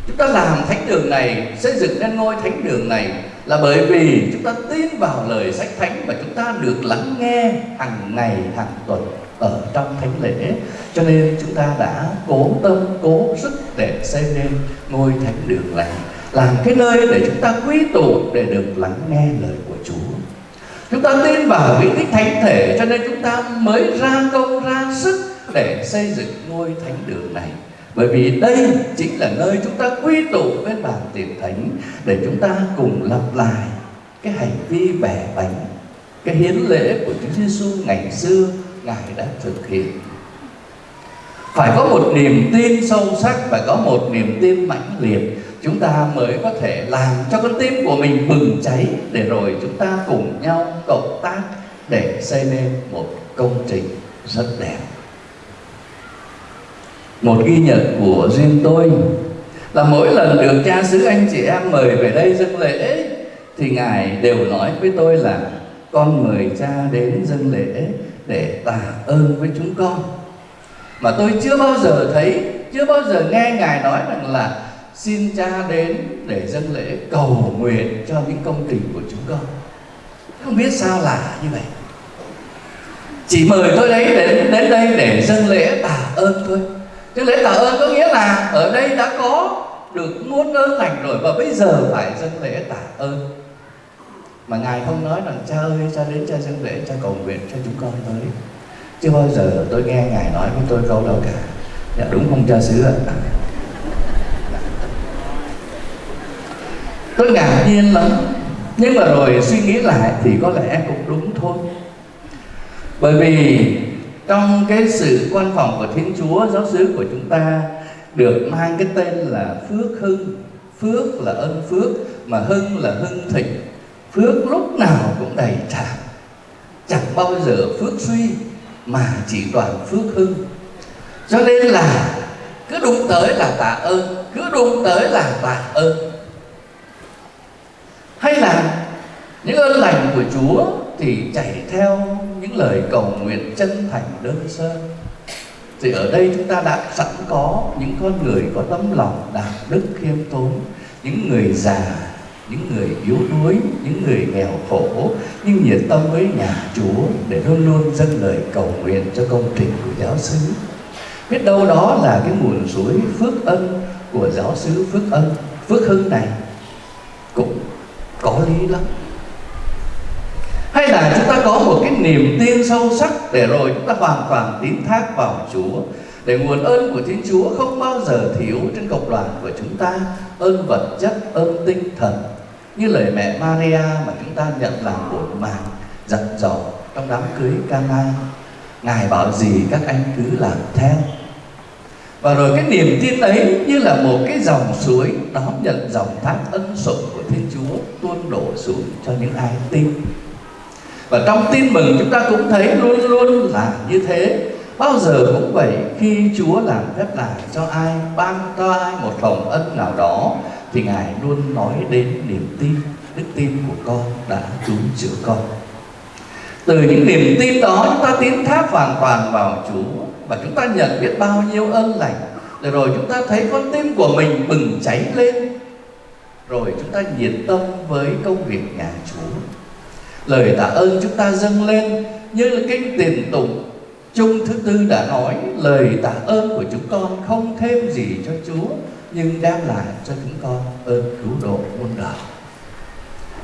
S10: Chúng ta làm thánh đường này, xây dựng nên ngôi thánh đường này Là bởi vì chúng ta tin vào lời sách thánh Và chúng ta được lắng nghe hàng ngày, hàng tuần ở trong thánh lễ. Cho nên chúng ta đã cố tâm cố sức để xây nên ngôi thánh đường này làm cái nơi để chúng ta quy tụ để được lắng nghe lời của Chúa. Chúng ta tin vào vị tích thánh thể cho nên chúng ta mới ra công ra sức để xây dựng ngôi thánh đường này. Bởi vì đây chính là nơi chúng ta quy tụ bên bàn tiệc thánh để chúng ta cùng lặp lại cái hành vi bẻ bánh, cái hiến lễ của Chúa Giêsu ngày xưa ngài đã thực hiện. Phải có một niềm tin sâu sắc và có một niềm tin mãnh liệt, chúng ta mới có thể làm cho con tim của mình bừng cháy để rồi chúng ta cùng nhau cộng tác để xây nên một công trình rất đẹp một ghi nhận của riêng tôi. Là mỗi lần được cha xứ anh chị em mời về đây dâng lễ, thì ngài đều nói với tôi là, con mời cha đến dâng lễ để tạ ơn với chúng con. Mà tôi chưa bao giờ thấy, chưa bao giờ nghe ngài nói rằng là, xin cha đến để dâng lễ cầu nguyện cho những công trình của chúng con. Không biết sao lạ như vậy. Chỉ mời tôi đấy đến đến đây để dâng lễ tạ ơn thôi chứ lễ tạ ơn có nghĩa là ở đây đã có được muôn ơn lành rồi và bây giờ phải dâng lễ tạ ơn. Mà ngài không nói rằng, cha ơi, cha đến cha dâng lễ, cha cầu nguyện cho chúng con tới. Chưa bao giờ tôi nghe ngài nói với tôi câu đâu cả. Dạ đúng không, cha xứ ạ? Tôi ngạc nhiên lắm. Nhưng mà rồi suy nghĩ lại thì có lẽ cũng đúng thôi. Bởi vì trong cái sự quan phòng của Thiên Chúa, giáo xứ của chúng ta được mang cái tên là phước hưng. Phước là ân phước, mà hưng là hưng thịnh. Phước lúc nào cũng đầy tràn. Chẳng bao giờ phước suy, mà chỉ toàn phước hưng. Cho nên là cứ đụng tới là tạ ơn, cứ đụng tới là tạ ơn. Hay là những ơn lành của Chúa thì chảy theo những lời cầu nguyện chân thành đơn sơ. Thì ở đây chúng ta đã sẵn có những con người có tấm lòng đạo đức khiêm tốn, những người già, những người yếu đuối, những người nghèo khổ, nhưng nhiệt tâm với nhà Chúa để luôn luôn dâng lời cầu nguyện cho công trình của giáo xứ. Biết đâu đó là cái nguồn suối phước ân của giáo xứ phước ân, phước hưng này cũng có lý lắm hay là chúng ta có một cái niềm tin sâu sắc để rồi chúng ta hoàn toàn tín thác vào Chúa, để nguồn ơn của Thiên Chúa không bao giờ thiếu trên cộng đoàn của chúng ta, ơn vật chất, ơn tinh thần. Như lời mẹ Maria mà chúng ta nhận làm bổn mạng dặn dò trong đám cưới Cana, ngài bảo gì các anh cứ làm theo. Và rồi cái niềm tin ấy như là một cái dòng suối đón nhận dòng thác ân sủng của Thiên Chúa tuôn đổ xuống cho những ai tin và trong tin mừng chúng ta cũng thấy luôn luôn là như thế. Bao giờ cũng vậy, khi Chúa làm phép lạ cho ai, ban cho ai một hồng ân nào đó, thì ngài luôn nói đến niềm tin, đức tin của con đã cứu chữa con. Từ những niềm tin đó, chúng ta tiến thác hoàn toàn vào Chúa và chúng ta nhận biết bao nhiêu ơn lành. Rồi rồi chúng ta thấy con tim của mình bừng cháy lên. Rồi chúng ta nhiệt tâm với công việc nhà Chúa lời tạ ơn chúng ta dâng lên như là kinh tiền tụng. Chung thứ tư đã nói, lời tạ ơn của chúng con không thêm gì cho Chúa, nhưng đem lại cho chúng con ơn cứu độ muôn đời.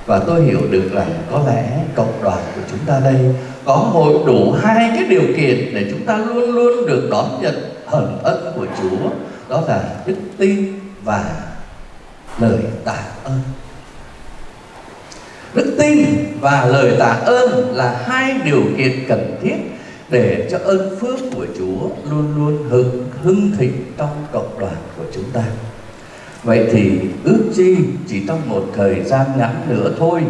S10: Và tôi hiểu được rằng có lẽ cộng đoàn của chúng ta đây có hội đủ hai cái điều kiện để chúng ta luôn luôn được đón nhận hận ân của Chúa, đó là đức tin và lời tạ ơn đức tin và lời tạ ơn là hai điều kiện cần thiết để cho ơn phước của Chúa luôn luôn hưng hưng thịnh trong cộng đoàn của chúng ta. Vậy thì ước chi chỉ trong một thời gian ngắn nữa thôi,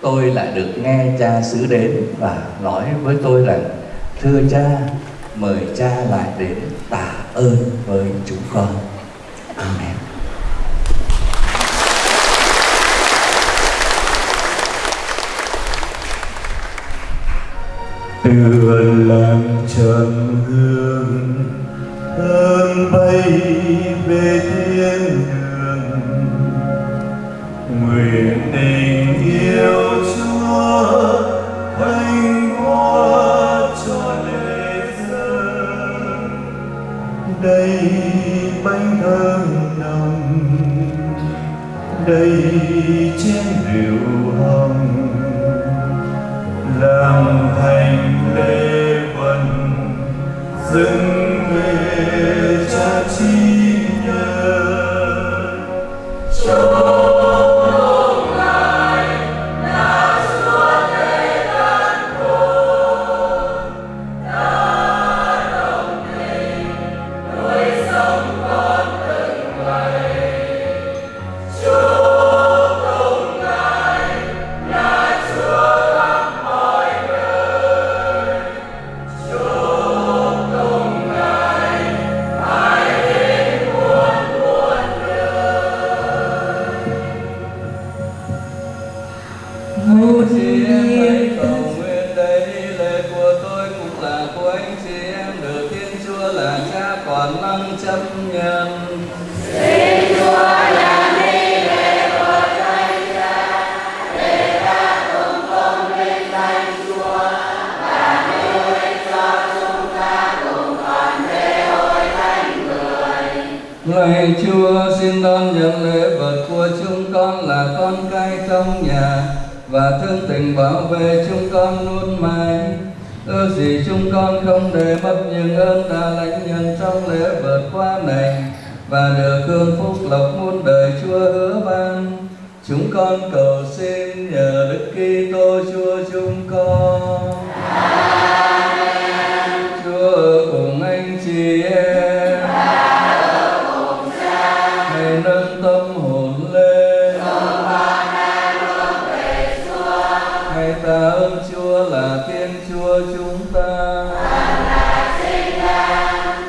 S10: tôi lại được nghe cha xứ đến và nói với tôi rằng, thưa cha, mời cha lại đến tạ ơn với chúng con. Amen.
S8: Tựa làm trầm hương hương bay về thiên đường. Nguyện tình yêu chúa thanh hoa cho lễ dân đây bánh thơm nồng, đây chén rượu hồng. Làm dâng
S11: cùng
S5: anh chị em. Hãy nâng tâm hồn lên. Hãy ta ơn Chúa là Thiên Chúa chúng ta.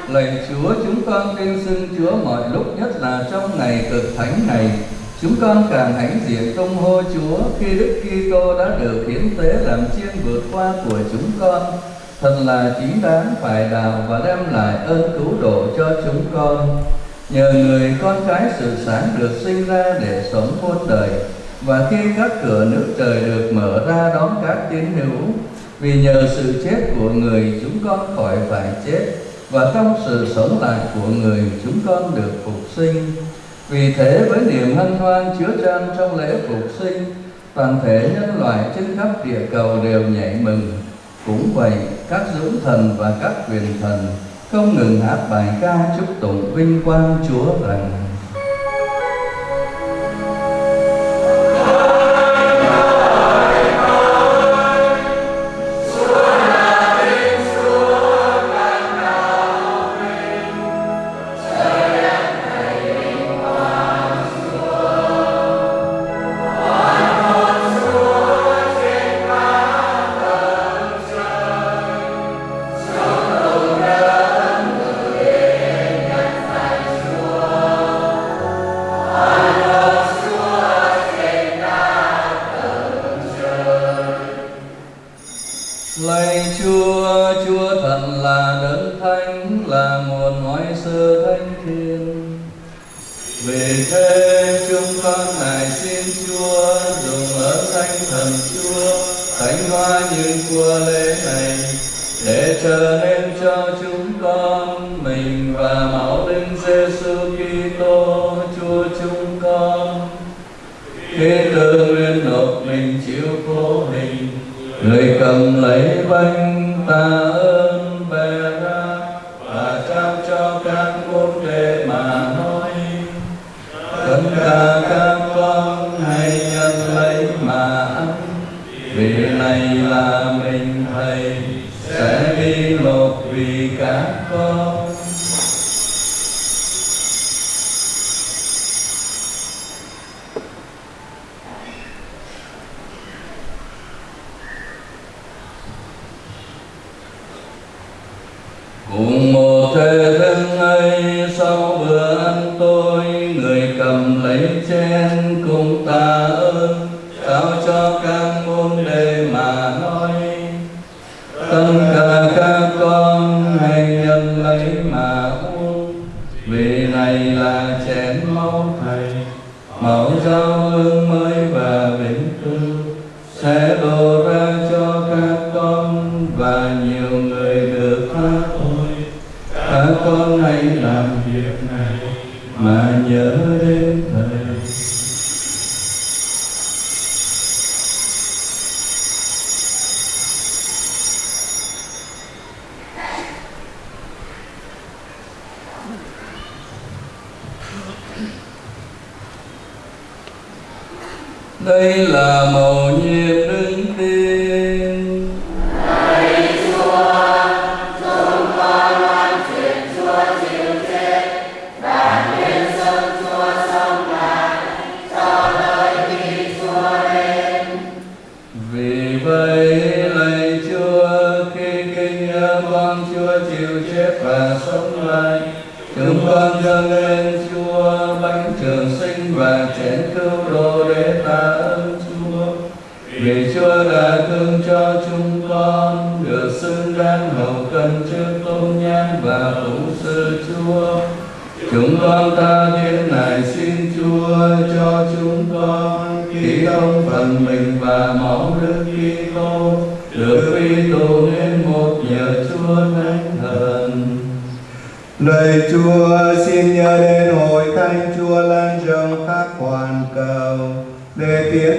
S5: Lạy Chúa, chúng con kinh xưng Chúa mọi lúc nhất là trong ngày cực thánh này. Chúng con càng hãnh diện công hô Chúa khi Đức Kitô đã được hiến tế làm chiên vượt qua của chúng con. Thật là chính đáng phải đào và đem lại ơn cứu độ cho chúng con. Nhờ người con cái sự sáng được sinh ra để sống muôn đời, và khi các cửa nước trời được mở ra đón các tín hữu, vì nhờ sự chết của người chúng con khỏi phải chết, và trong sự sống lại của người chúng con được phục sinh vì thế với niềm hân hoan chứa chan trong lễ phục sinh, toàn thể nhân loại trên khắp địa cầu đều nhảy mừng cũng vậy, các dũng thần và các quyền thần không ngừng hát bài ca chúc tụng vinh quang Chúa rằng tất các con hãy nhận lấy mà ăn vì này là mình thầy sẽ đi lột vì các con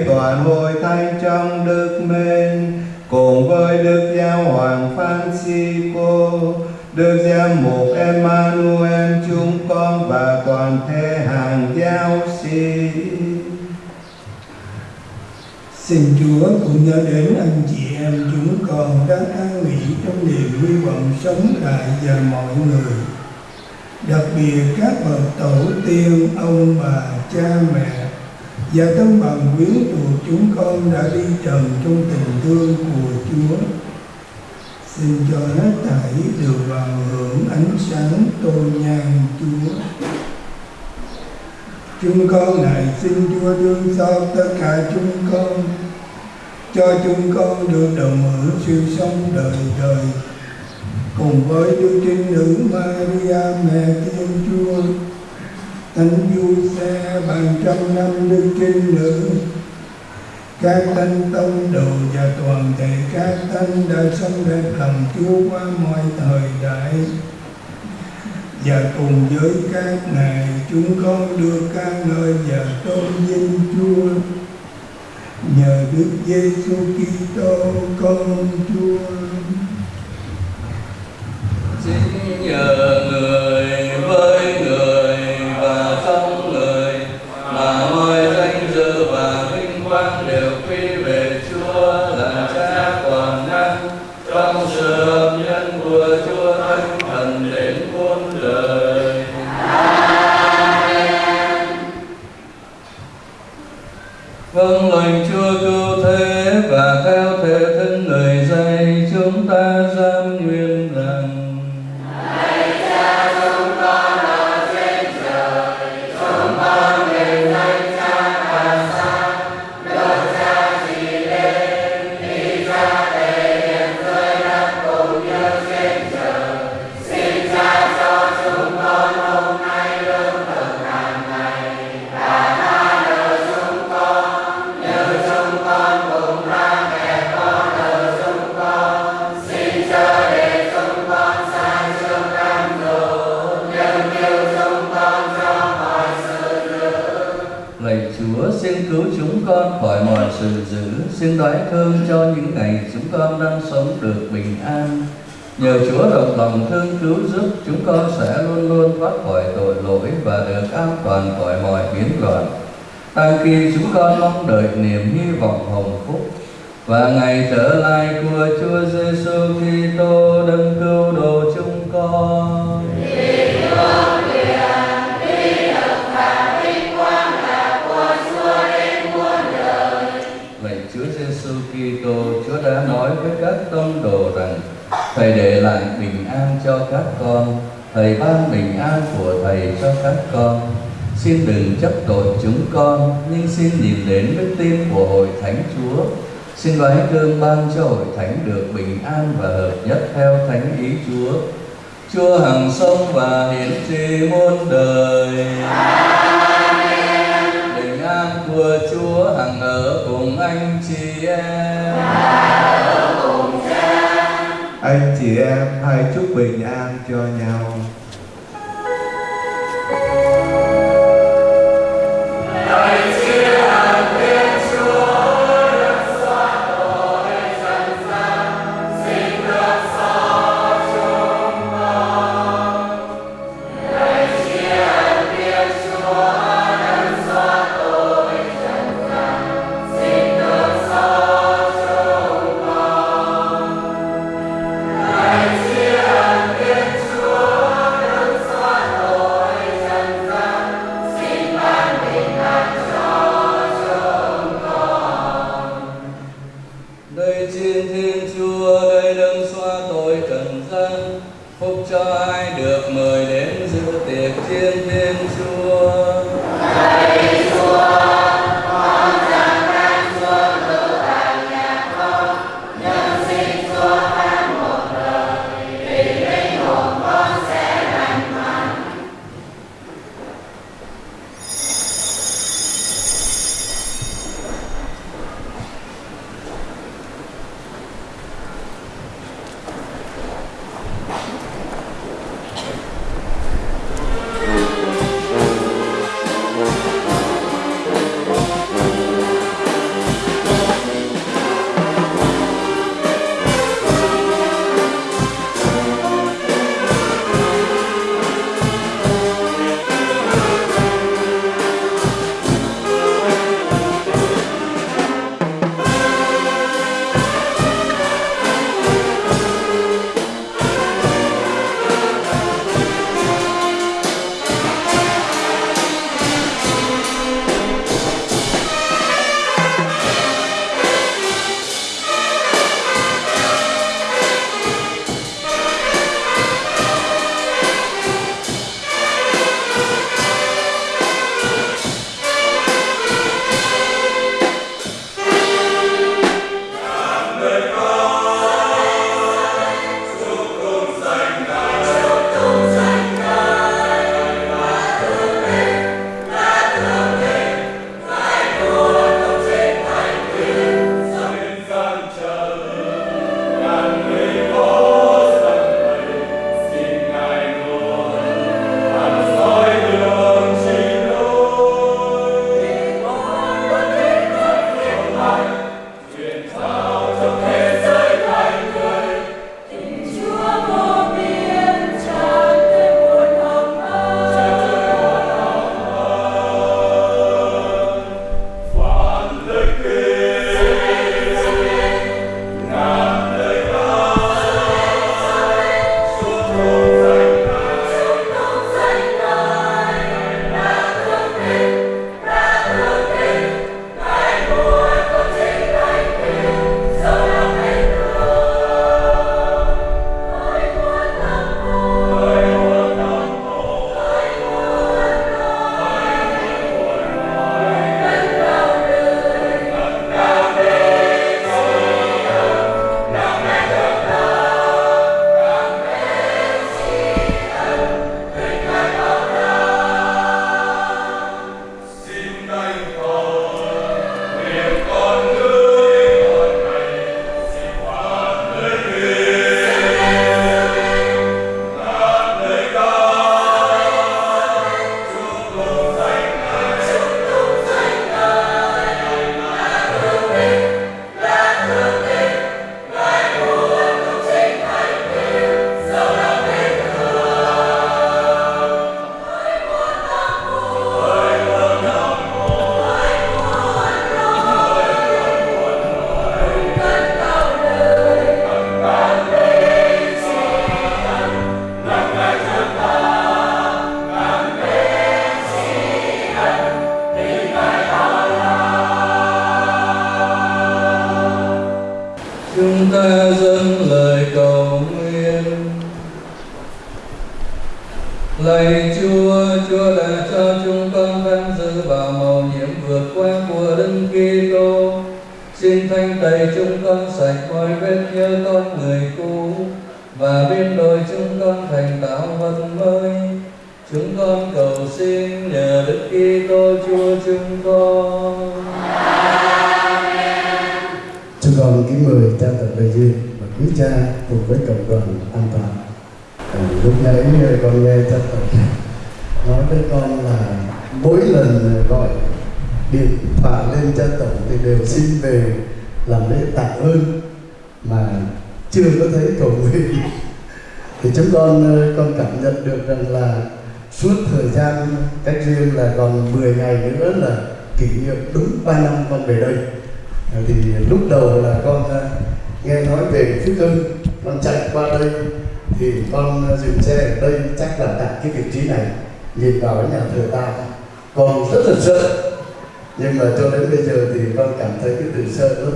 S8: toàn hội thánh trong đức mến cùng với Đức Giáo Hoàng Francisco, Đức Giám mục Emmanuel chúng con và toàn thể hàng giáo sĩ.
S12: Xin Chúa cũng nhớ đến anh chị em chúng con đang an nghỉ trong niềm hy vọng sống lại và mọi người. Đặc biệt các bậc tổ tiên, ông bà, cha mẹ và tấm bằng quyến thuộc chúng con đã đi trần trong tình thương của Chúa. Xin cho hết thảy được vào hưởng ánh sáng tôn nhang Chúa. Chúng con này xin Chúa thương xót tất cả chúng con, cho chúng con được đồng hưởng sự sống đời đời cùng với Đức Trinh Nữ Maria mẹ Thiên Chúa, Thánh Du Xe bằng trăm năm Đức Trinh Nữ, các thánh tông đồ và toàn thể các thánh đã sống đẹp lòng Chúa qua mọi thời đại. Và cùng với các ngài chúng con đưa ca ngợi và tôn vinh Chúa. Nhờ Đức Giêsu Kitô con Chúa.
S5: Xin nhờ người với con khỏi mọi sự dữ Xin đoái thương cho những ngày chúng con đang sống được bình an. Nhờ Chúa rộng lòng thương cứu giúp, Chúng con sẽ luôn luôn thoát khỏi tội lỗi Và được an toàn khỏi mọi biến loạn. Đang khi chúng con mong đợi niềm hy vọng hồng phúc, Và ngày trở lại của Chúa Giêsu Kitô, đấng cứu độ chúng con. Kitô, Chúa đã nói với các tông đồ rằng Thầy để lại bình an cho các con, Thầy ban bình an của Thầy cho các con. Xin đừng chấp tội chúng con, nhưng xin nhìn đến đức tin của hội thánh Chúa. Xin đoái cơm ban cho hội thánh được bình an và hợp nhất theo thánh ý Chúa. Chúa hằng sống và hiển trị muôn đời. Bình an của Chúa hằng ở cùng anh chị em.
S8: Anh chị em hãy chúc bình an cho nhau.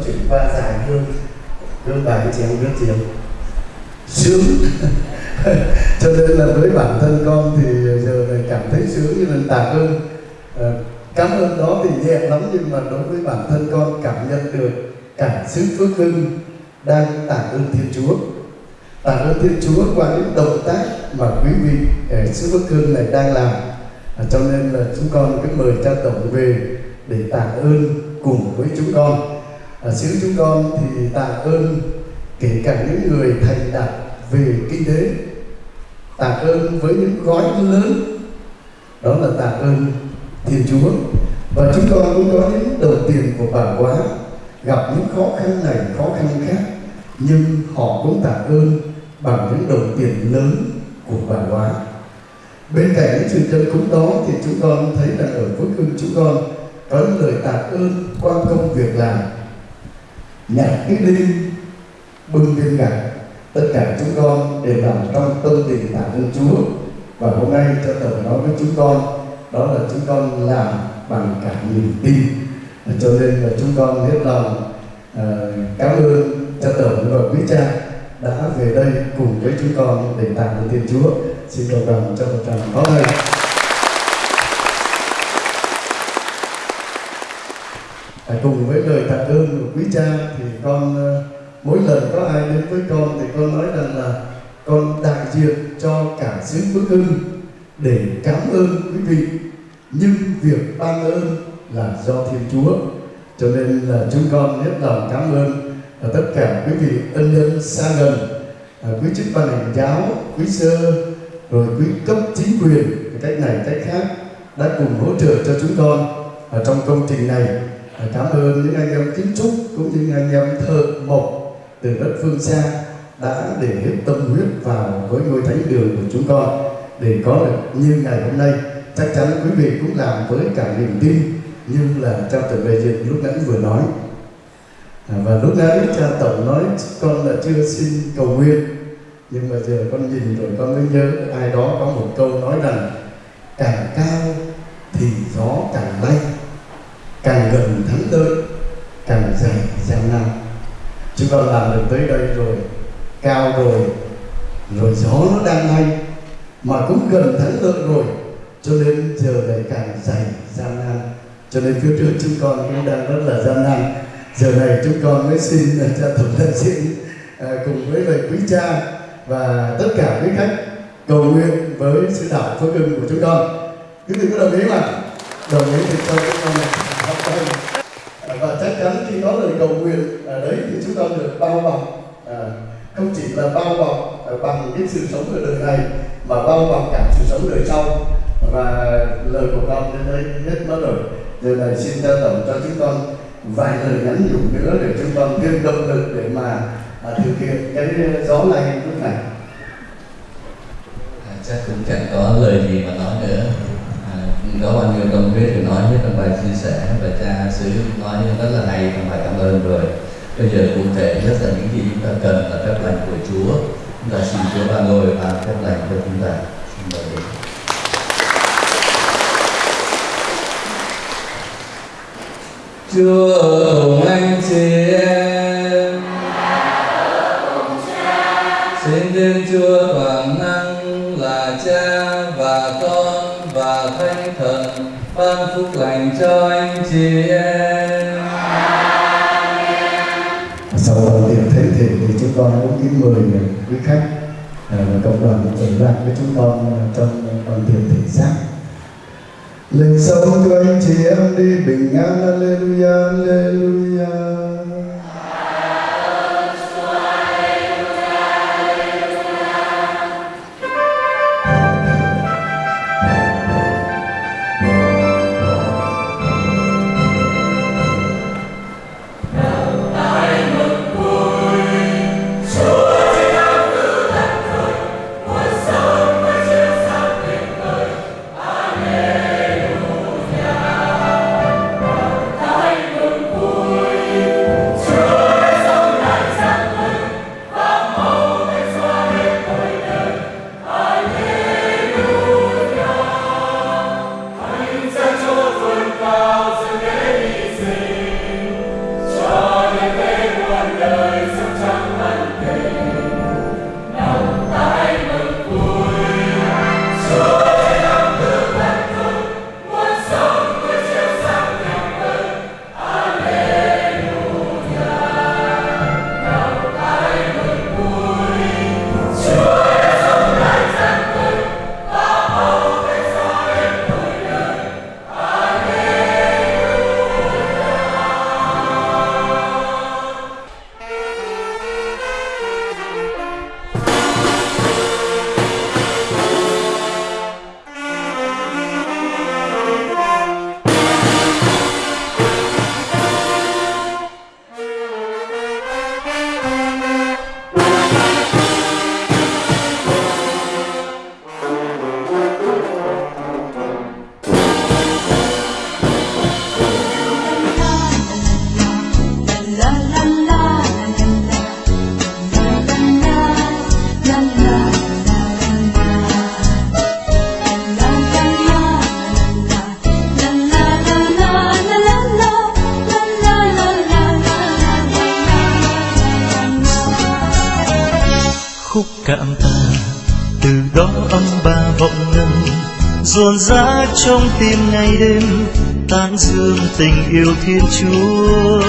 S4: Sợ chuyển qua dài hơn hơn vài cái chén nước chiều sướng. Cho nên là với bản thân con thì giờ này cảm thấy sướng như lần tạ ơn à, ờ, cảm ơn đó thì nhẹ lắm nhưng mà đối với bản thân con cảm nhận được cảm xúc phước hưng đang tạ ơn thiên chúa. Tạ ơn thiên chúa qua những động tác mà quý vị ờ, ở phước hưng này đang làm. À, cho nên là chúng con cứ mời cha tổng về để tạ ơn cùng với chúng con. À, xứ chúng con thì tạ ơn kể cả những người thành đạt về kinh tế. Tạ ơn với những gói lớn. Đó là tạ ơn Thiên Chúa. Và chúng con cũng có những đồng tiền của bà quá gặp những khó khăn này khó khăn khác nhưng họ cũng tạ ơn bằng những đồng tiền lớn của bà quá. Bên cạnh những sự chân cúng đó thì chúng con thấy là ở phước hưng chúng con có những lời tạ ơn qua công việc làm nhặt cái đi bưng lên gạch tất cả chúng con đều làm trong tâm tình tạ ơn Chúa. Và hôm nay cho tổng nói với chúng con đó là chúng con làm bằng cả niềm tin. Cho nên là chúng con hết lòng uh, cảm ơn cha tổng và quý cha đã về đây cùng với chúng con để tạ ơn Thiên Chúa. Xin cầu đồng cho một tràng pháo tay à, cùng với lời tạ ơn của quý cha thì con uh, mỗi lần có ai đến với con thì con nói rằng là con đại diện cho cả xứ Phước Hưng để cảm ơn quý vị. Nhưng việc ban ơn là do Thiên Chúa cho nên là chúng con hết lòng cảm ơn. À, tất cả quý vị ân nhân xa gần à, quý chức ban hành giáo quý sơ rồi quý cấp chính quyền cách này cách khác đã cùng hỗ trợ cho chúng con ở trong công trình này cảm ơn những anh em kiến trúc cũng như anh em thợ mộc từ đất phương xa đã để hết tâm huyết vào với ngôi thánh đường của chúng con. Để có được như ngày hôm nay chắc chắn quý vị cũng làm với cả niềm tin như là cha tổng đại diện lúc nãy vừa nói. À, và lúc nãy cha tổng nói con là chưa xin cầu nguyện nhưng mà giờ con nhìn rồi con mới nhớ ai đó có một câu nói rằng càng cao thì gió càng lay càng gần thắng lợi càng dày gian nan chúng con làm được tới đây rồi cao rồi rồi gió nó đang hay mà cũng gần thắng lợi rồi. Cho nên giờ này càng dày gian nan. Cho nên phía trước chúng con cũng đang rất là gian nan. Giờ này chúng con mới xin à, cha tổng thân xin à, cùng với lời quý cha và tất cả quý khách cầu nguyện với sự đạo phước hưng của chúng con. Quý vị có đồng ý mà đồng ý thì cho chúng con và chắc chắn khi có lời cầu nguyện ở đấy thì chúng ta được bao bọc à, không chỉ là bao bọc à, bằng cái sự sống ở đời này mà bao bọc cả sự sống đời sau. Và lời của con đến đây hết mất rồi. Giờ này xin trao tổng cho chúng con vài lời nhắn nhủ nữa để chúng con thêm động lực để mà à, thực hiện cái à, gió này lúc này.
S10: À, chắc cũng chẳng có lời gì mà nói nữa có bao nhiêu tâm huyết thì nói nhất trong bài chia sẻ và cha sứ nói rất là hay trong bài cảm ơn rồi. Bây giờ cụ thể nhất là những gì chúng ta cần là phép lành của Chúa. Chúng ta xin Chúa ban ngồi ban phép lành cho chúng ta. Xin mời Chúa cùng anh chị em. Chúa toàn năng. Ban phúc lành cho anh chị em.
S4: sau phần tiệc thể thì thì chúng con muốn kính mời quý khách à, và cộng đoàn ở lại với chúng con à, trong phần tiệc thể xác lên sống cho anh chị em đi, bình an Alleluia Alleluia
S13: tim ngày đêm, tán dương tình yêu thiên chúa.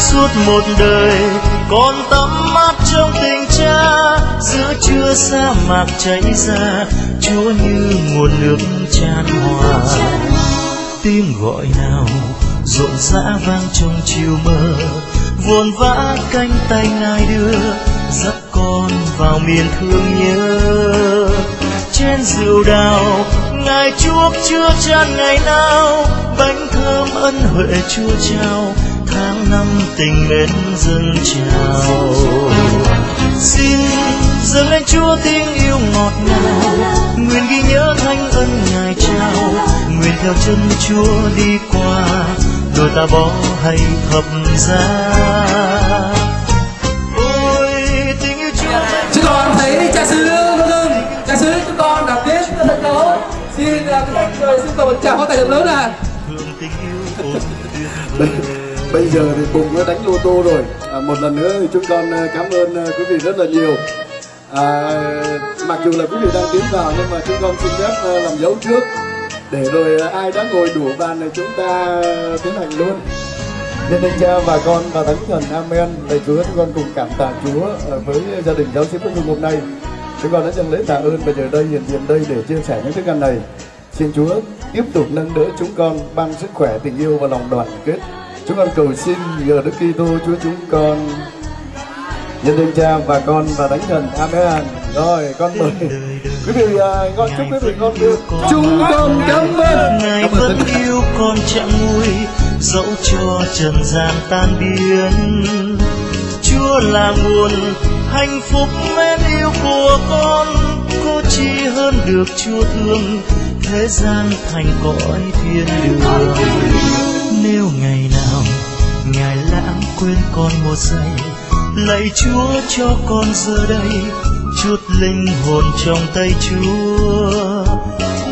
S13: Suốt một đời, con tắm mát trong tình cha, giữa trưa sa mạc chảy ra, chúa như nguồn nước tràn hòa. Tiếng gọi nào, rộn rã vang trong chiều mơ. Vồn vã cánh tay ngài đưa, dắt con vào miền thương nhớ. Trên rượu đào ngài chuốc chưa chan ngày nào, bánh thơm ân huệ chúa trao, tháng năm tình mến dâng trào xin dâng lên chúa tiếng yêu ngọt ngào, nguyện ghi nhớ thanh ân ngài trao. Nguyện theo chân chúa đi qua, đôi ta bó hay thập giá.
S6: Cầu một tràng pháo tay thật lớn
S13: tuyệt
S4: Bây- giờ thì Bùng đã đánh lô tô rồi. À, Một lần nữa thì chúng con à, cảm ơn à, quý vị rất là nhiều. À, Mặc dù là quý vị đang tiến vào Nhưng mà chúng con xin phép à, làm dấu trước Để rồi à, ai đã ngồi đủ bàn này chúng ta tiến hành luôn. Nhân danh cha và con và thánh thần Amen. Lạy Chúa chúng con cùng cảm tạ Chúa à, với gia đình giáo sĩ Phước Hưng hôm nay. Chúng con đã dâng lễ tạ ơn và giờ đây hiện diện đây để chia sẻ những thức ăn này Xin Chúa tiếp tục nâng đỡ chúng con ban sức khỏe, tình yêu và lòng đoàn kết. Chúng con cầu xin nhờ Đức Kitô Chúa chúng con nhân danh Cha và Con và Thánh Thần. Amen. Rồi con mời quý vị à, gọi chúc quý vị con được. Chúng con cảm ơn.
S13: ngài vẫn yêu con chẳng nguôi dẫu cho trần gian tan biến chúa là nguồn hạnh phúc mến yêu của con có chi hơn được chúa thương thế gian thành cõi thiên đường. Nếu ngày nào ngài lãng quên con một giây, lạy chúa cho con giờ đây, chút linh hồn trong tay chúa.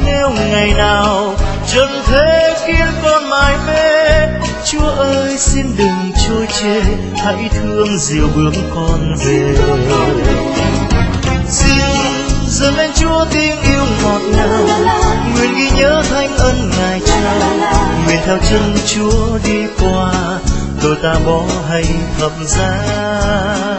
S13: Nếu ngày nào trần thế khiến con mải mê, chúa ơi xin đừng trôi chê, hãy thương dìu bước con về xin dâng lên chúa tiếng yêu ngọt ngào. Nguyện ghi nhớ thánh ân ngài trao nguyện theo chân chúa đi qua tôi ta bỏ hay thập giá.